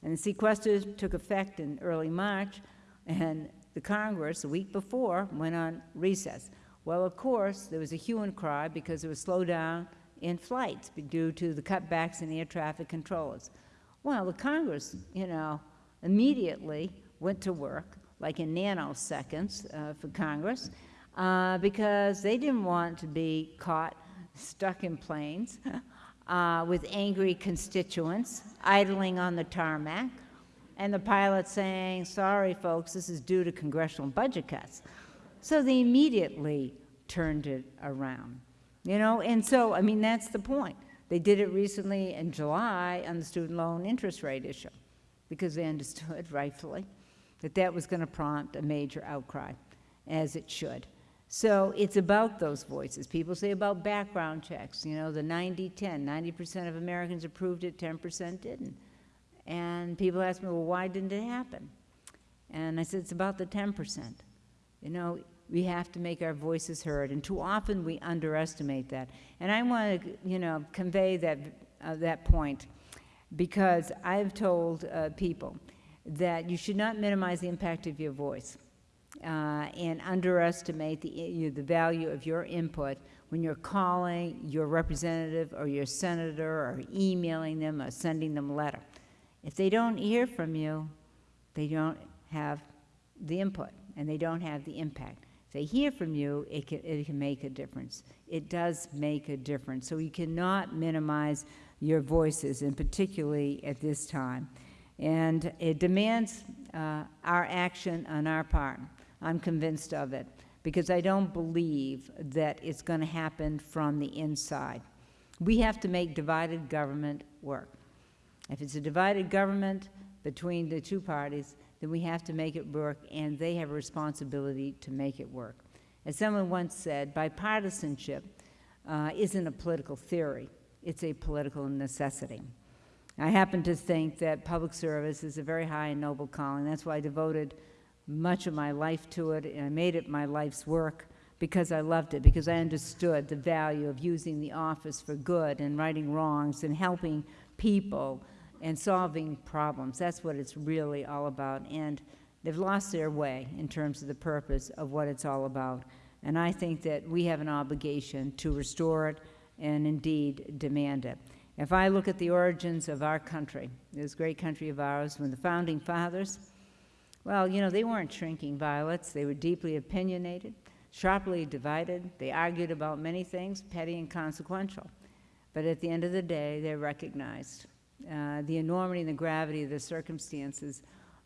And the sequester took effect in early March, and the Congress, a week before, went on recess. Well, of course, there was a hue and cry because there was slowdown in flights due to the cutbacks in air traffic controllers. Well, the Congress, you know, immediately went to work, like in nanoseconds uh, for Congress, uh, because they didn't want to be caught stuck in planes [laughs] uh, with angry constituents idling on the tarmac, and the pilot saying, sorry, folks, this is due to congressional budget cuts. So they immediately turned it around. You know, and so, I mean, that's the point. They did it recently in July on the student loan interest rate issue because they understood, [laughs] rightfully, that that was going to prompt a major outcry, as it should. So it's about those voices. People say about background checks, you know, the 90-10, 90% of Americans approved it, 10% didn't. And people ask me, well, why didn't it happen? And I said, it's about the 10%. You know, we have to make our voices heard, and too often we underestimate that. And I want to, you know, convey that, uh, that point because I've told uh, people that you should not minimize the impact of your voice uh, and underestimate the, you know, the value of your input when you're calling your representative or your senator or emailing them or sending them a letter. If they don't hear from you, they don't have the input and they don't have the impact If they hear from you, it can, it can make a difference. It does make a difference. So you cannot minimize your voices, and particularly at this time. And it demands uh, our action on our part. I'm convinced of it because I don't believe that it's going to happen from the inside. We have to make divided government work. If it's a divided government between the two parties, then we have to make it work, and they have a responsibility to make it work. As someone once said, bipartisanship uh, isn't a political theory, it's a political necessity. I happen to think that public service is a very high and noble calling. That's why I devoted much of my life to it, and I made it my life's work because I loved it, because I understood the value of using the office for good and righting wrongs and helping people and solving problems. That's what it's really all about. And they've lost their way in terms of the purpose of what it's all about. And I think that we have an obligation to restore it and indeed demand it. If I look at the origins of our country, this great country of ours, when the founding fathers, well, you know, they weren't shrinking violets. They were deeply opinionated, sharply divided. They argued about many things, petty and consequential. But at the end of the day, they recognized uh, the enormity and the gravity of the circumstances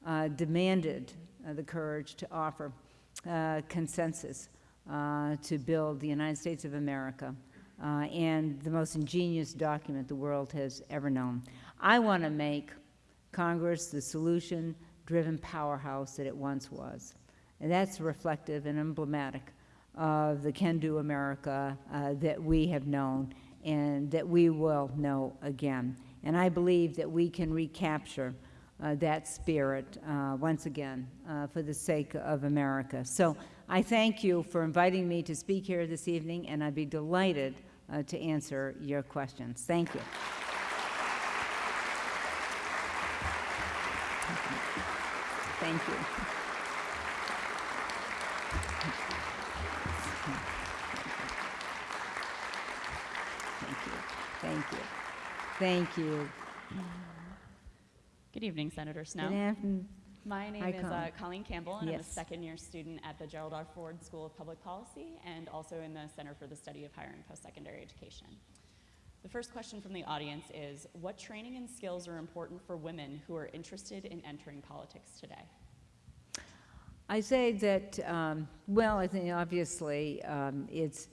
uh, demanded uh, the courage to offer uh, consensus uh, to build the United States of America uh, and the most ingenious document the world has ever known. I want to make Congress the solution-driven powerhouse that it once was. And that's reflective and emblematic of the can-do America that we have known and that we will know again. And I believe that we can recapture uh, that spirit uh, once again uh, for the sake of America. So I thank you for inviting me to speak here this evening, and I'd be delighted uh, to answer your questions. Thank you. Thank you. Thank you. Thank you. Thank you. Good evening, Senator Snowe. Good afternoon. My name Hi, is uh, Colleen. Colleen Campbell, and I'm a second-year student at the Gerald R. Ford School of Public Policy and also in the Center for the Study of Higher and Post-Secondary Education. The first question from the audience is, what training and skills are important for women who are interested in entering politics today? I say that, um, well, I think obviously um, it's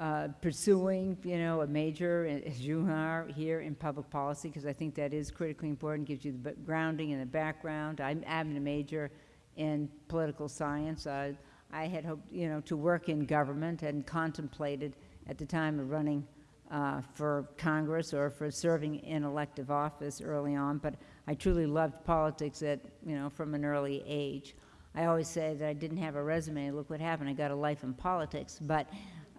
uh, pursuing, you know, a major, as you are here in public policy, because I think that is critically important, gives you the grounding and the background. I'm having a major in political science. Uh, I had hoped, you know, to work in government and contemplated at the time of running uh, for Congress or for serving in elective office early on, but I truly loved politics at, you know, from an early age. I always say that I didn't have a resume. Look what happened. I got a life in politics. But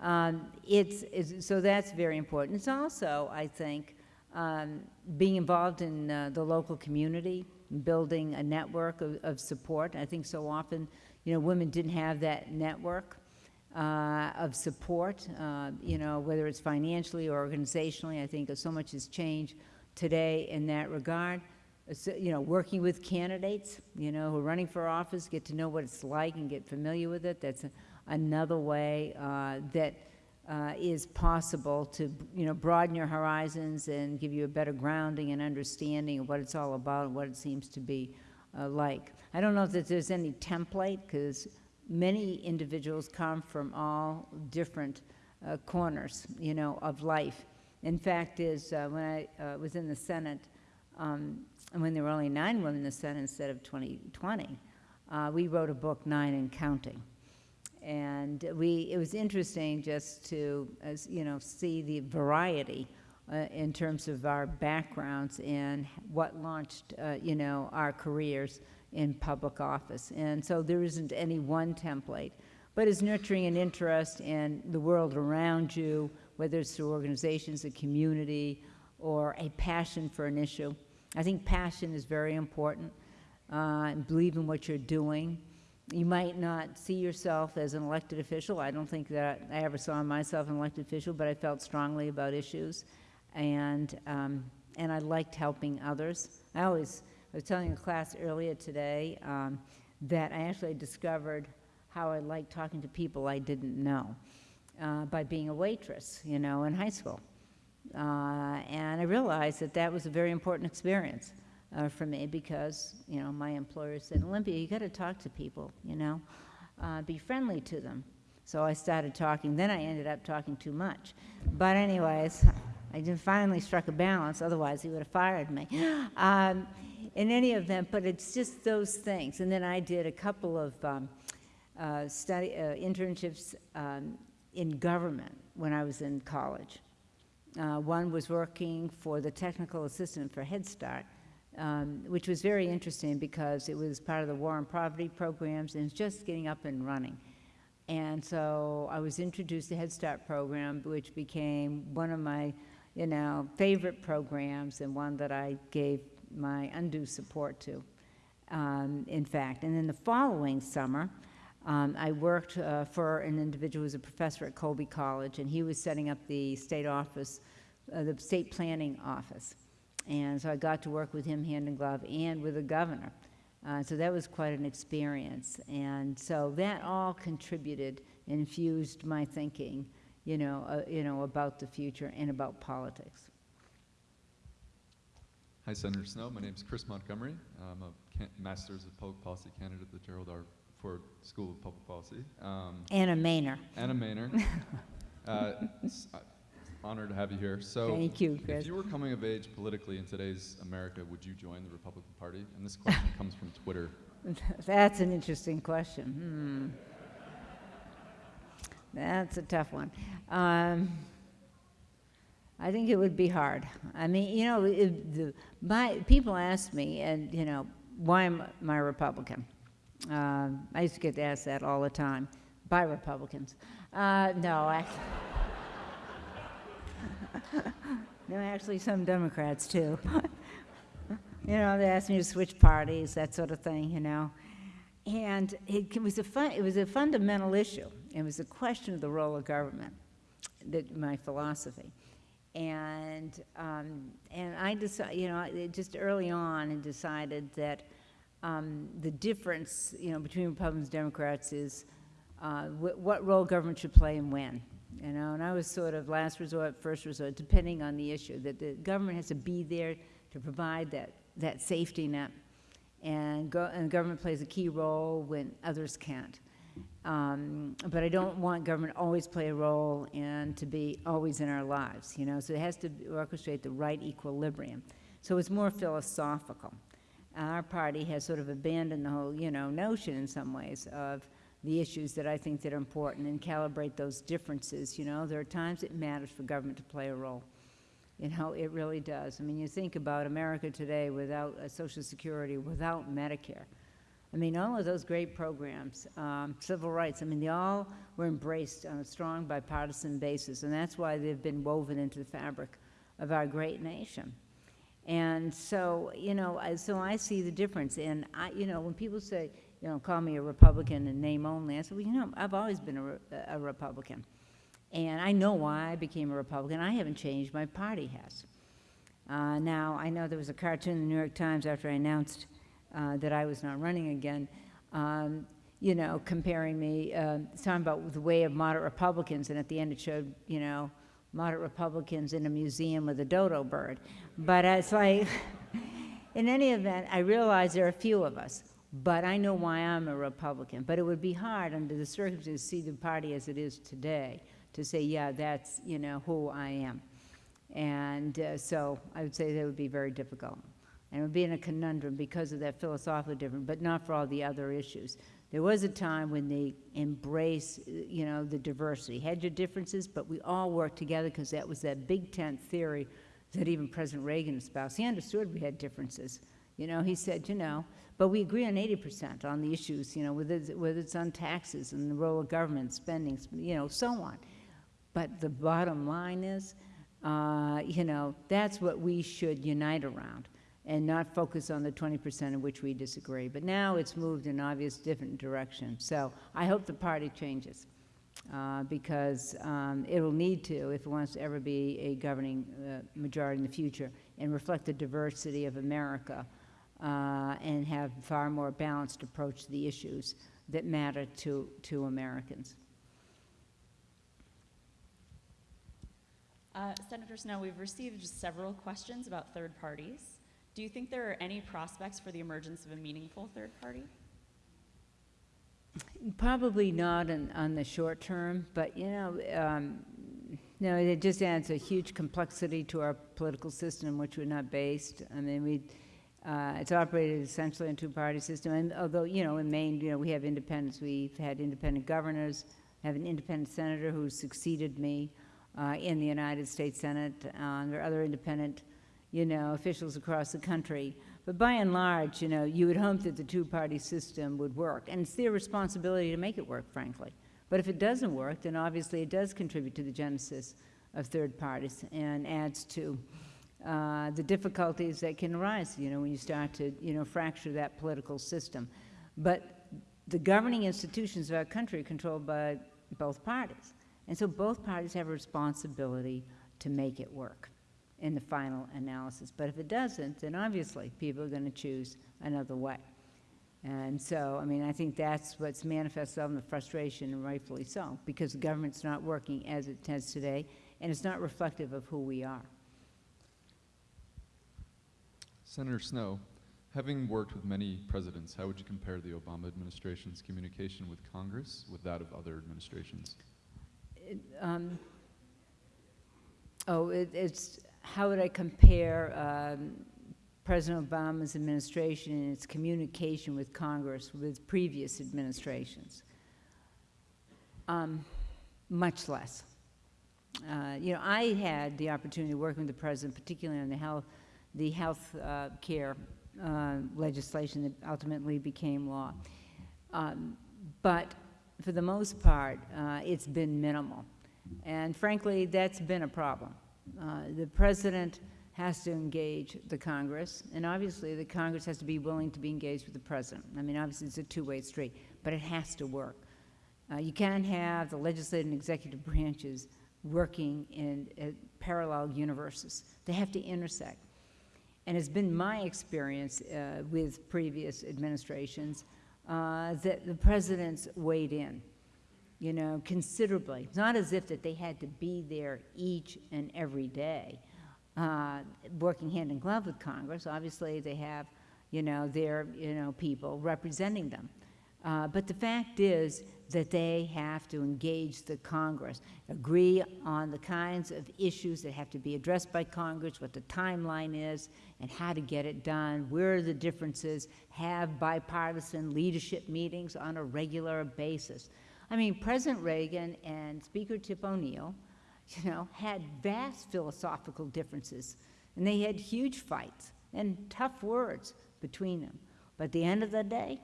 um, it's, it's, so that's very important. It's also, I think, um, being involved in uh, the local community, building a network of, of support. I think so often, you know, women didn't have that network uh, of support, uh, you know, whether it's financially or organizationally. I think so much has changed today in that regard. So, you know, working with candidates, you know, who are running for office, get to know what it's like and get familiar with it. That's a, another way uh, that uh, is possible to, you know, broaden your horizons and give you a better grounding and understanding of what it's all about and what it seems to be uh, like. I don't know if there's any template because many individuals come from all different uh, corners, you know, of life. In fact, is uh, when I uh, was in the Senate, um, and when there were only nine women in the Senate instead of 2020, uh, we wrote a book, Nine and Counting. And we, it was interesting just to, as, you know, see the variety uh, in terms of our backgrounds and what launched, uh, you know, our careers in public office. And so there isn't any one template, but it's nurturing an interest in the world around you, whether it's through organizations, a community, or a passion for an issue. I think passion is very important, uh, and believe in what you're doing. You might not see yourself as an elected official. I don't think that I ever saw myself an elected official, but I felt strongly about issues, and um, and I liked helping others. I always I was telling a class earlier today um, that I actually discovered how I liked talking to people I didn't know uh, by being a waitress, you know, in high school. Uh, and I realized that that was a very important experience uh, for me because, you know, my employer said, Olympia, you got to talk to people, you know, uh, be friendly to them. So I started talking. Then I ended up talking too much. But, anyways, I finally struck a balance. Otherwise, he would have fired me. [gasps] Um, in any event, but it's just those things. And then I did a couple of um, uh, study uh, internships um, in government when I was in college. Uh, one was working for the technical assistant for Head Start, um, which was very interesting because it was part of the war on poverty programs and just getting up and running. And so I was introduced to Head Start program, which became one of my, you know, favorite programs and one that I gave my undue support to, um, in fact. And then the following summer, um, I worked uh, for an individual who was a professor at Colby College, and he was setting up the state office, uh, the state planning office. And so I got to work with him hand in glove and with the governor. Uh, so that was quite an experience. And so that all contributed, infused my thinking, you know, uh, you know, about the future and about politics. Hi, Senator Snowe. My name is Chris Montgomery. I'm a can- Master's of Public Policy candidate at the Gerald R. Ford School of Public Policy. Um, Anna Maynor. Anna Maynard. [laughs] uh, uh, honored to have you here. So, Thank you, Chris. if you were coming of age politically in today's America, would you join the Republican Party? And this question comes from Twitter. [laughs] That's an interesting question. Hmm. That's a tough one. Um, I think it would be hard. I mean, you know, it, the, my, people ask me, and, you know, why am I Republican? Um, I used to get asked that all the time by Republicans. Uh, no, actually. [laughs] no, actually, some Democrats too. [laughs] you know, they asked me to switch parties, that sort of thing, you know. And it was a fun, it was a fundamental issue. It was a question of the role of government, that my philosophy. And um, and I decided, you know, just early on, and decided that um, the difference, you know, between Republicans and Democrats is uh, wh- what role government should play and when. You know, and I was sort of last resort, first resort, depending on the issue. That the government has to be there to provide that that safety net, and go, and government plays a key role when others can't. Um, but I don't want government always play a role and to be always in our lives, you know, so it has to orchestrate the right equilibrium. So it's more philosophical. Our party has sort of abandoned the whole, you know, notion in some ways of the issues that I think that are important and calibrate those differences, you know. There are times it matters for government to play a role. You know, it really does. I mean, you think about America today without uh, Social Security, without Medicare. I mean, all of those great programs, um, civil rights, I mean, they all were embraced on a strong bipartisan basis, and that's why they've been woven into the fabric of our great nation. And so, you know, so I see the difference. And I, you know, when people say, you know, call me a Republican in name only, I said, well, you know, I've always been a, a Republican. And I know why I became a Republican. I haven't changed. My party has. Uh, now, I know there was a cartoon in the New York Times after I announced uh, that I was not running again, um, you know, comparing me, uh, talking about the way of moderate Republicans, and at the end it showed, you know, moderate Republicans in a museum with a dodo bird. But it's like, [laughs] in any event, I realize there are a few of us, but I know why I'm a Republican. But it would be hard under the circumstances to see the party as it is today to say, yeah, that's, you know, who I am. And uh, so I would say that would be very difficult. And it would be in a conundrum because of that philosophical difference, but not for all the other issues. There was a time when they embraced, you know, the diversity. Had your differences, but we all worked together because that was that big tent theory that even President Reagan espoused. He understood we had differences. You know, he said, you know, but we agree on 80% on the issues, you know, whether it's, whether it's on taxes and the role of government, spending, you know, so on. But the bottom line is, uh, you know, that's what we should unite around and not focus on the 20% in which we disagree. But now it's moved in obvious different direction. So I hope the party changes uh, because um, it will need to if it wants to ever be a governing uh, majority in the future and reflect the diversity of America uh, and have far more balanced approach to the issues that matter to, to Americans. Uh, Senator Snowe, we've received several questions about third parties. Do you think there are any prospects for the emergence of a meaningful third party? Probably not on, on the short term, but you know, um, no, it just adds a huge complexity to our political system which we're not based. I mean, we, uh, it's operated essentially in a two-party system, and although, you know, in Maine, you know, we have independents, we've had independent governors, have an independent senator who succeeded me uh, in the United States Senate, uh, there are other independent, you know, officials across the country. But by and large, you know, you would hope that the two-party system would work, and it's their responsibility to make it work, frankly. But if it doesn't work, then obviously it does contribute to the genesis of third parties and adds to uh, the difficulties that can arise, you know, when you start to, you know, fracture that political system. But the governing institutions of our country are controlled by both parties. And so both parties have a responsibility to make it work in the final analysis. But if it doesn't, then obviously people are going to choose another way. And so, I mean, I think that's what's manifest itself in the frustration, and rightfully so, because the government's not working as it has today, and it's not reflective of who we are. Senator Snowe, having worked with many presidents, how would you compare the Obama administration's communication with Congress with that of other administrations? Um, oh, it, it's how would I compare um, President Obama's administration and its communication with Congress with previous administrations? Um, much less. Uh, you know, I had the opportunity to work with the president, particularly on the health, the health uh, care uh, legislation that ultimately became law. Um, but for the most part, uh, it's been minimal. And frankly, that's been a problem. Uh, the president has to engage the Congress, and obviously the Congress has to be willing to be engaged with the president. I mean, obviously it's a two-way street, but it has to work. Uh, you can't have the legislative and executive branches working in uh, parallel universes. They have to intersect. And it's been my experience uh, with previous administrations uh, that the presidents weighed in, you know, considerably. It's not as if that they had to be there each and every day, uh, working hand in glove with Congress. Obviously, they have, you know, their, you know, people representing them. Uh, but the fact is that they have to engage the Congress, agree on the kinds of issues that have to be addressed by Congress, what the timeline is, and how to get it done, where are the differences, have bipartisan leadership meetings on a regular basis. I mean, President Reagan and Speaker Tip O'Neill, you know, had vast philosophical differences, and they had huge fights and tough words between them. But at the end of the day,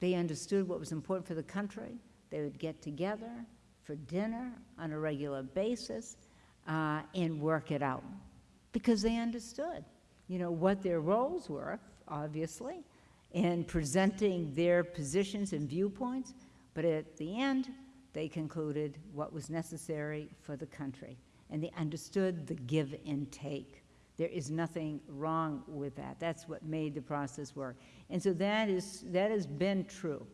they understood what was important for the country. They would get together for dinner on a regular basis uh, and work it out because they understood, you know, what their roles were, obviously, in presenting their positions and viewpoints. But at the end, they concluded what was necessary for the country. And they understood the give and take. There is nothing wrong with that. That's what made the process work. And so that, is, that has been true.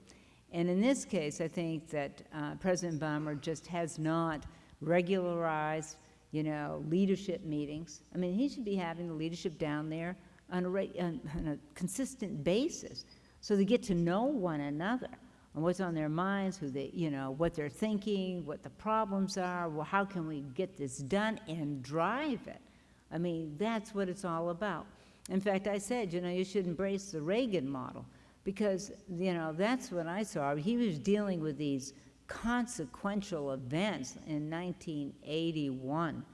And in this case, I think that uh, President Obama just has not regularized, you know, leadership meetings. I mean, he should be having the leadership down there on a, on, on a consistent basis so they get to know one another and what's on their minds, who they, you know, what they're thinking, what the problems are, well, how can we get this done and drive it. I mean, that's what it's all about. In fact, I said, you know, you should embrace the Reagan model because, you know, that's what I saw. He was dealing with these consequential events in 1981.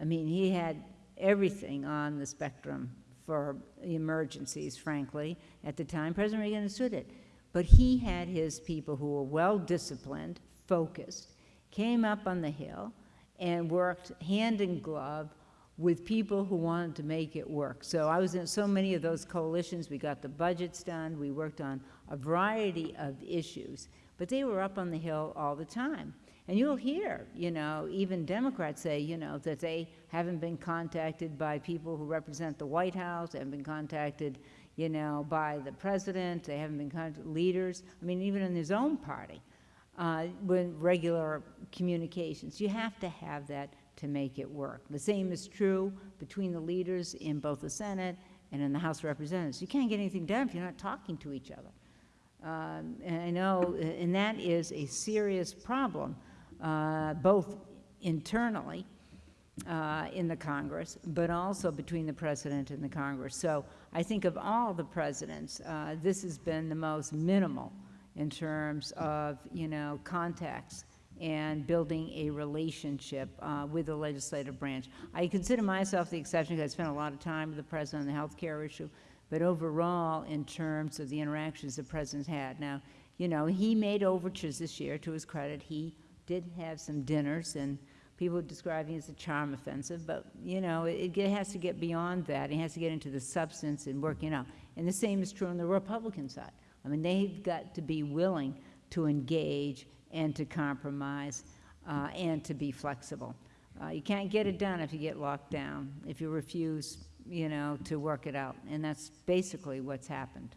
I mean, he had everything on the spectrum for emergencies, frankly, at the time. President Reagan understood it. But he had his people who were well disciplined, focused, came up on the Hill, and worked hand in glove with people who wanted to make it work. So I was in so many of those coalitions. We got the budgets done. We worked on a variety of issues. But they were up on the Hill all the time. And you'll hear, you know, even Democrats say, you know, that they haven't been contacted by people who represent the White House, haven't been contacted, you know, by the president, they haven't been leaders. I mean, even in his own party, uh, with regular communications. You have to have that to make it work. The same is true between the leaders in both the Senate and in the House of Representatives. You can't get anything done if you're not talking to each other. Um, and I know, and that is a serious problem, uh, both internally uh, in the Congress, but also between the president and the Congress. So I think of all the presidents, uh, this has been the most minimal in terms of, you know, contacts and building a relationship uh, with the legislative branch. I consider myself the exception because I spent a lot of time with the president on the health care issue, but overall, in terms of the interactions the president's had. Now, you know, he made overtures this year, to his credit. He did have some dinners, and people describing it as a charm offensive, but, you know, it, it has to get beyond that. It has to get into the substance and working out. And the same is true on the Republican side. I mean, they've got to be willing to engage and to compromise uh, and to be flexible. Uh, you can't get it done if you get locked down, if you refuse, you know, to work it out. And that's basically what's happened.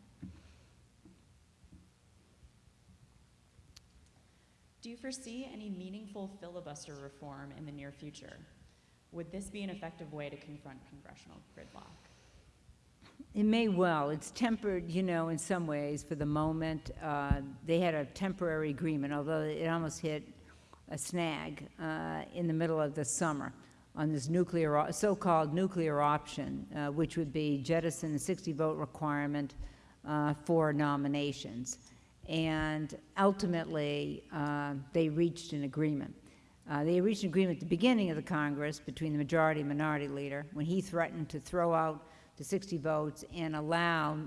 Do you foresee any meaningful filibuster reform in the near future? Would this be an effective way to confront congressional gridlock? It may well. It's tempered, you know, in some ways for the moment. Uh, they had a temporary agreement, although it almost hit a snag uh, in the middle of the summer on this nuclear, so-called nuclear option, uh, which would be jettison the 60 vote requirement uh, for nominations. And ultimately, uh, they reached an agreement. Uh, they reached an agreement at the beginning of the Congress between the majority and minority leader when he threatened to throw out the 60 votes and allow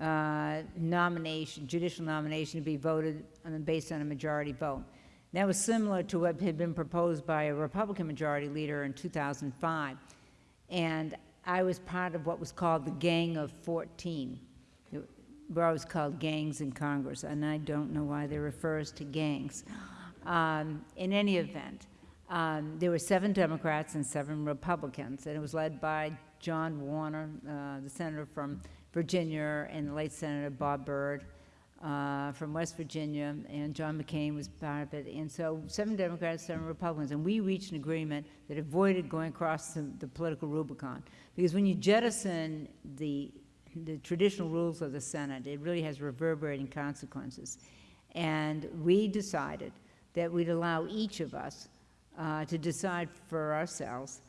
uh, nomination, judicial nomination to be voted on, based on a majority vote. That was similar to what had been proposed by a Republican majority leader in 2005. And I was part of what was called the Gang of 14. We're called gangs in Congress, and I don't know why they refer us to gangs. Um, in any event, um, there were seven Democrats and seven Republicans, and it was led by John Warner, uh, the senator from Virginia, and the late Senator Bob Byrd uh, from West Virginia, and John McCain was part of it. And so seven Democrats, seven Republicans, and we reached an agreement that avoided going across the, the political Rubicon. Because when you jettison the, the traditional rules of the Senate, it really has reverberating consequences. And we decided that we'd allow each of us uh, to decide for ourselves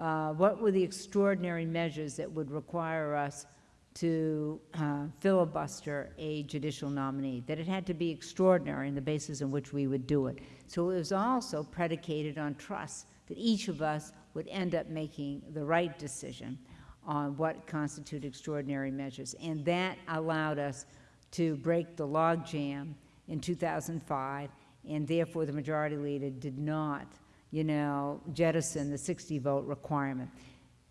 uh, what were the extraordinary measures that would require us to uh, filibuster a judicial nominee, that it had to be extraordinary in the basis on which we would do it. So it was also predicated on trust that each of us would end up making the right decision on what constitute extraordinary measures. And that allowed us to break the logjam in 2005, and therefore the majority leader did not you know, jettison the 60 vote requirement.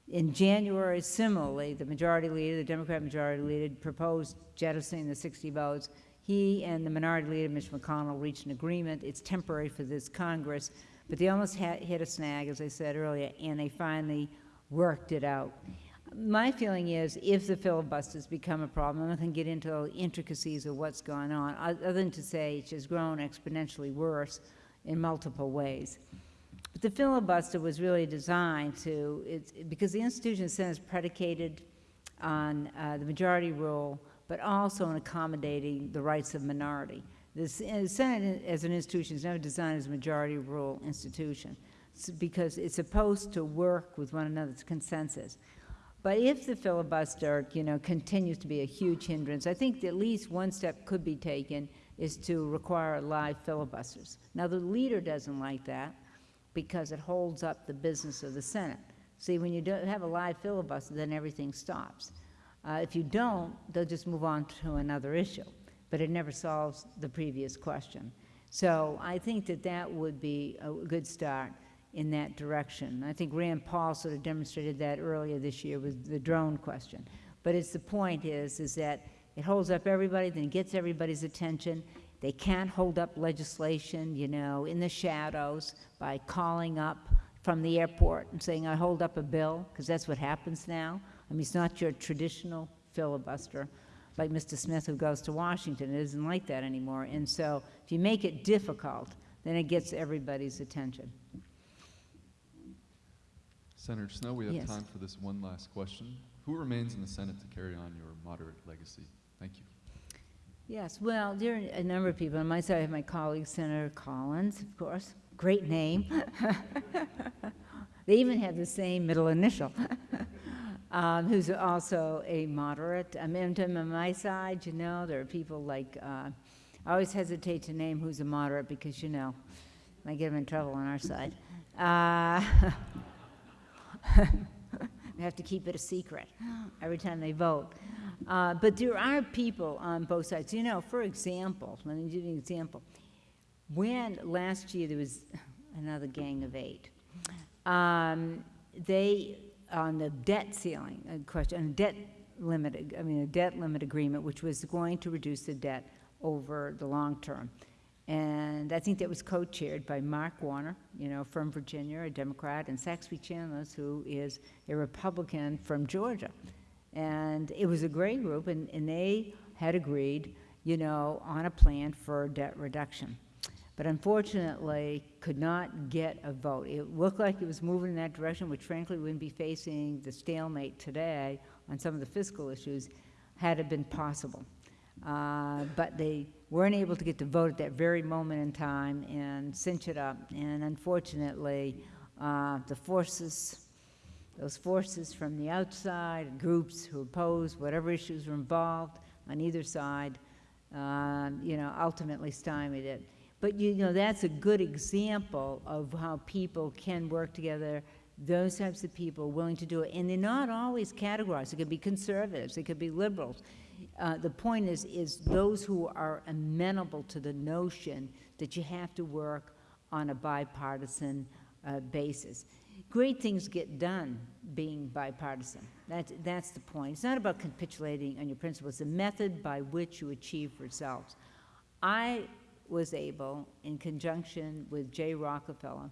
In January, similarly, the majority leader, the Democrat majority leader, proposed jettisoning the 60 votes. He and the minority leader, Mitch McConnell, reached an agreement. It's temporary for this Congress, but they almost hit a snag, as I said earlier, and they finally worked it out. My feeling is if the filibusters become a problem, I'm not going to get into the intricacies of what's going on, other than to say it's just grown exponentially worse in multiple ways. But the filibuster was really designed to, it's, because the institution of the Senate is predicated on uh, the majority rule, but also on accommodating the rights of minority. The Senate as an institution is never designed as a majority rule institution because it's supposed to work with one another's consensus. But if the filibuster, you know, continues to be a huge hindrance, I think at least one step could be taken is to require live filibusters. Now, the leader doesn't like that because it holds up the business of the Senate. See, when you don't have a live filibuster, then everything stops. Uh, if you don't, they'll just move on to another issue, but it never solves the previous question. So I think that that would be a good start in that direction. I think Rand Paul sort of demonstrated that earlier this year with the drone question. But it's the point is, is that it holds up everybody, then it gets everybody's attention, they can't hold up legislation, you know, in the shadows by calling up from the airport and saying, I hold up a bill, because that's what happens now. I mean, it's not your traditional filibuster like Mr. Smith who goes to Washington. It isn't like that anymore. And so if you make it difficult, then it gets everybody's attention. Senator Snowe, we have Yes. time for this one last question Who remains in the Senate to carry on your moderate legacy? Thank you. Yes, well, there are a number of people. On my side, I have my colleague, Senator Collins, of course. Great name. [laughs] they even have the same middle initial. [laughs] um, who's also a moderate. I mean, on my side, you know, there are people like, uh, I always hesitate to name who's a moderate because, you know, might get them in trouble on our side. Uh, [laughs] [laughs] we have to keep it a secret every time they vote. Uh, but there are people on both sides. You know, for example, let me give you an example. When last year there was another gang of eight, um, they on the debt ceiling question, on debt limit, I mean a debt limit agreement, which was going to reduce the debt over the long term. And I think that was co-chaired by Mark Warner, you know, from Virginia, a Democrat, and Saxby Chambliss, who is a Republican from Georgia. And it was a great group, and, and they had agreed, you know, on a plan for debt reduction. But unfortunately, could not get a vote. It looked like it was moving in that direction, which frankly wouldn't be facing the stalemate today on some of the fiscal issues had it been possible. Uh, but they weren't able to get the vote at that very moment in time and cinch it up. And unfortunately, uh, the forces, those forces from the outside, groups who opposed whatever issues were involved on either side, uh, you know, ultimately stymied it. But you know, that's a good example of how people can work together those types of people willing to do it. And they're not always categorized. It could be conservatives, it could be liberals. Uh, the point is, is those who are amenable to the notion that you have to work on a bipartisan uh, basis. Great things get done being bipartisan. That's, that's the point. It's not about capitulating on your principles. It's the method by which you achieve results. I was able, in conjunction with Jay Rockefeller,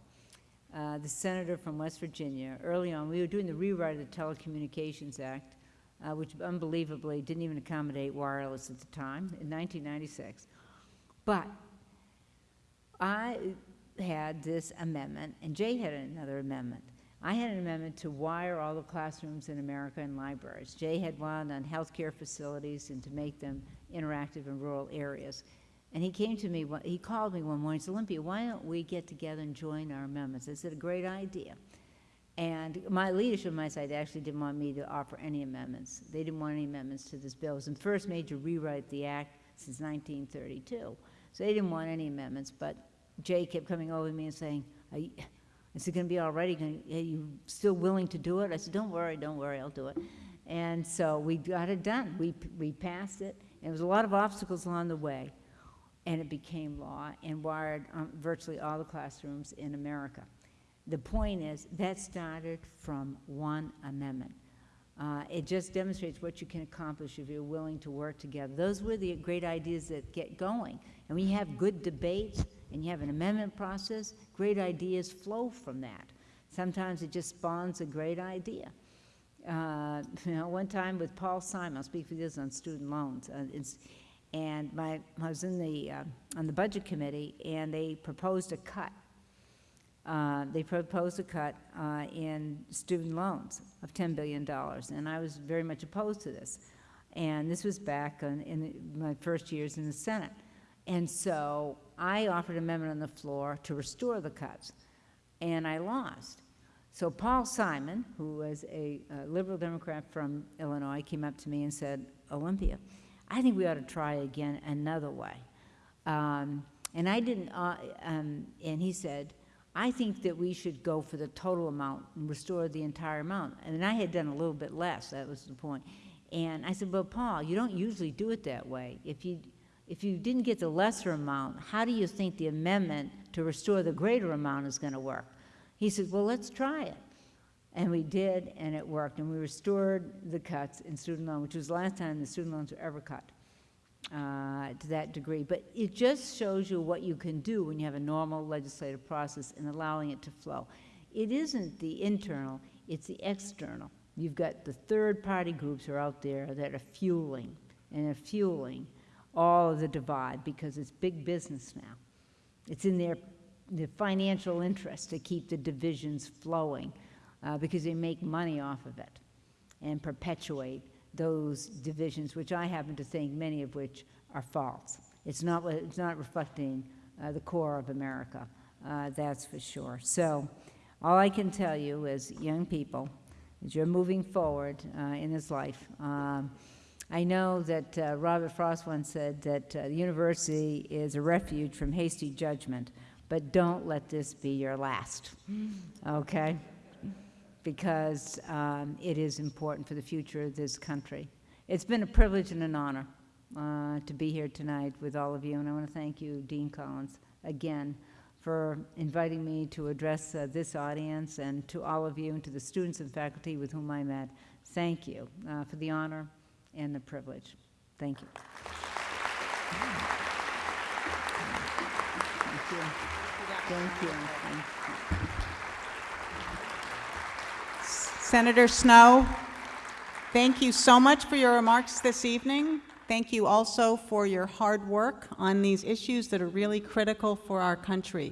uh, the senator from West Virginia, early on, we were doing the rewrite of the Telecommunications Act, uh, which unbelievably didn't even accommodate wireless at the time, in 1996. But I had this amendment, and Jay had another amendment. I had an amendment to wire all the classrooms in America and libraries. Jay had one on healthcare facilities and to make them interactive in rural areas. And he came to me, he called me one morning, he said, Olympia, why don't we get together and join our amendments? I said, a great idea. And my leadership on my side actually didn't want me to offer any amendments. They didn't want any amendments to this bill. It was the first major rewrite of the act since 1932. So they didn't want any amendments, but Jay kept coming over to me and saying, is it going to be all right? Are you still willing to do it? I said, don't worry, don't worry, I'll do it. And so we got it done. We, we passed it. And there was a lot of obstacles along the way and it became law and wired um, virtually all the classrooms in America. The point is, that started from one amendment. Uh, it just demonstrates what you can accomplish if you're willing to work together. Those were the great ideas that get going. And when you have good debates and you have an amendment process, great ideas flow from that. Sometimes it just spawns a great idea. Uh, [laughs] you know, one time with Paul Simon, I'll speak for this on student loans. Uh, and my, I was in the, uh, on the budget committee, and they proposed a cut. Uh, they proposed a cut uh, in student loans of $10 billion, and I was very much opposed to this. And this was back in, my first years in the Senate. And so I offered an amendment on the floor to restore the cuts, and I lost. So Paul Simon, who was a, a liberal Democrat from Illinois, came up to me and said, Olympia, I think we ought to try again another way. Um, and I didn't, uh, um, and he said, I think that we should go for the total amount and restore the entire amount. And I had done a little bit less, that was the point. And I said, well, Paul, you don't usually do it that way. If you, if you didn't get the lesser amount, how do you think the amendment to restore the greater amount is going to work? He said, well, let's try it. And we did, and it worked. And we restored the cuts in student loan, which was the last time the student loans were ever cut uh, to that degree. But it just shows you what you can do when you have a normal legislative process and allowing it to flow. It isn't the internal, it's the external. You've got the third party groups are out there that are fueling and are fueling all of the divide because it's big business now. It's in their, their financial interest to keep the divisions flowing uh, because they make money off of it. and perpetuate those divisions, which I happen to think many of which are false. It's not, it's not reflecting uh, the core of America, uh, that's for sure. So all I can tell you is, young people, as you're moving forward uh, in this life, um, I know that uh, Robert Frost once said that uh, the university is a refuge from hasty judgment, but don't let this be your last, okay? Because um, it is important for the future of this country. It's been a privilege and an honor uh, to be here tonight with all of you, and I want to thank you, Dean Collins, again, for inviting me to address uh, this audience, and to all of you and to the students and faculty with whom I met. Thank you uh, for the honor and the privilege. Thank you. Thank you. Thank you. Thank you. Senator Snowe, thank you so much for your remarks this evening. Thank you also for your hard work on these issues that are really critical for our country.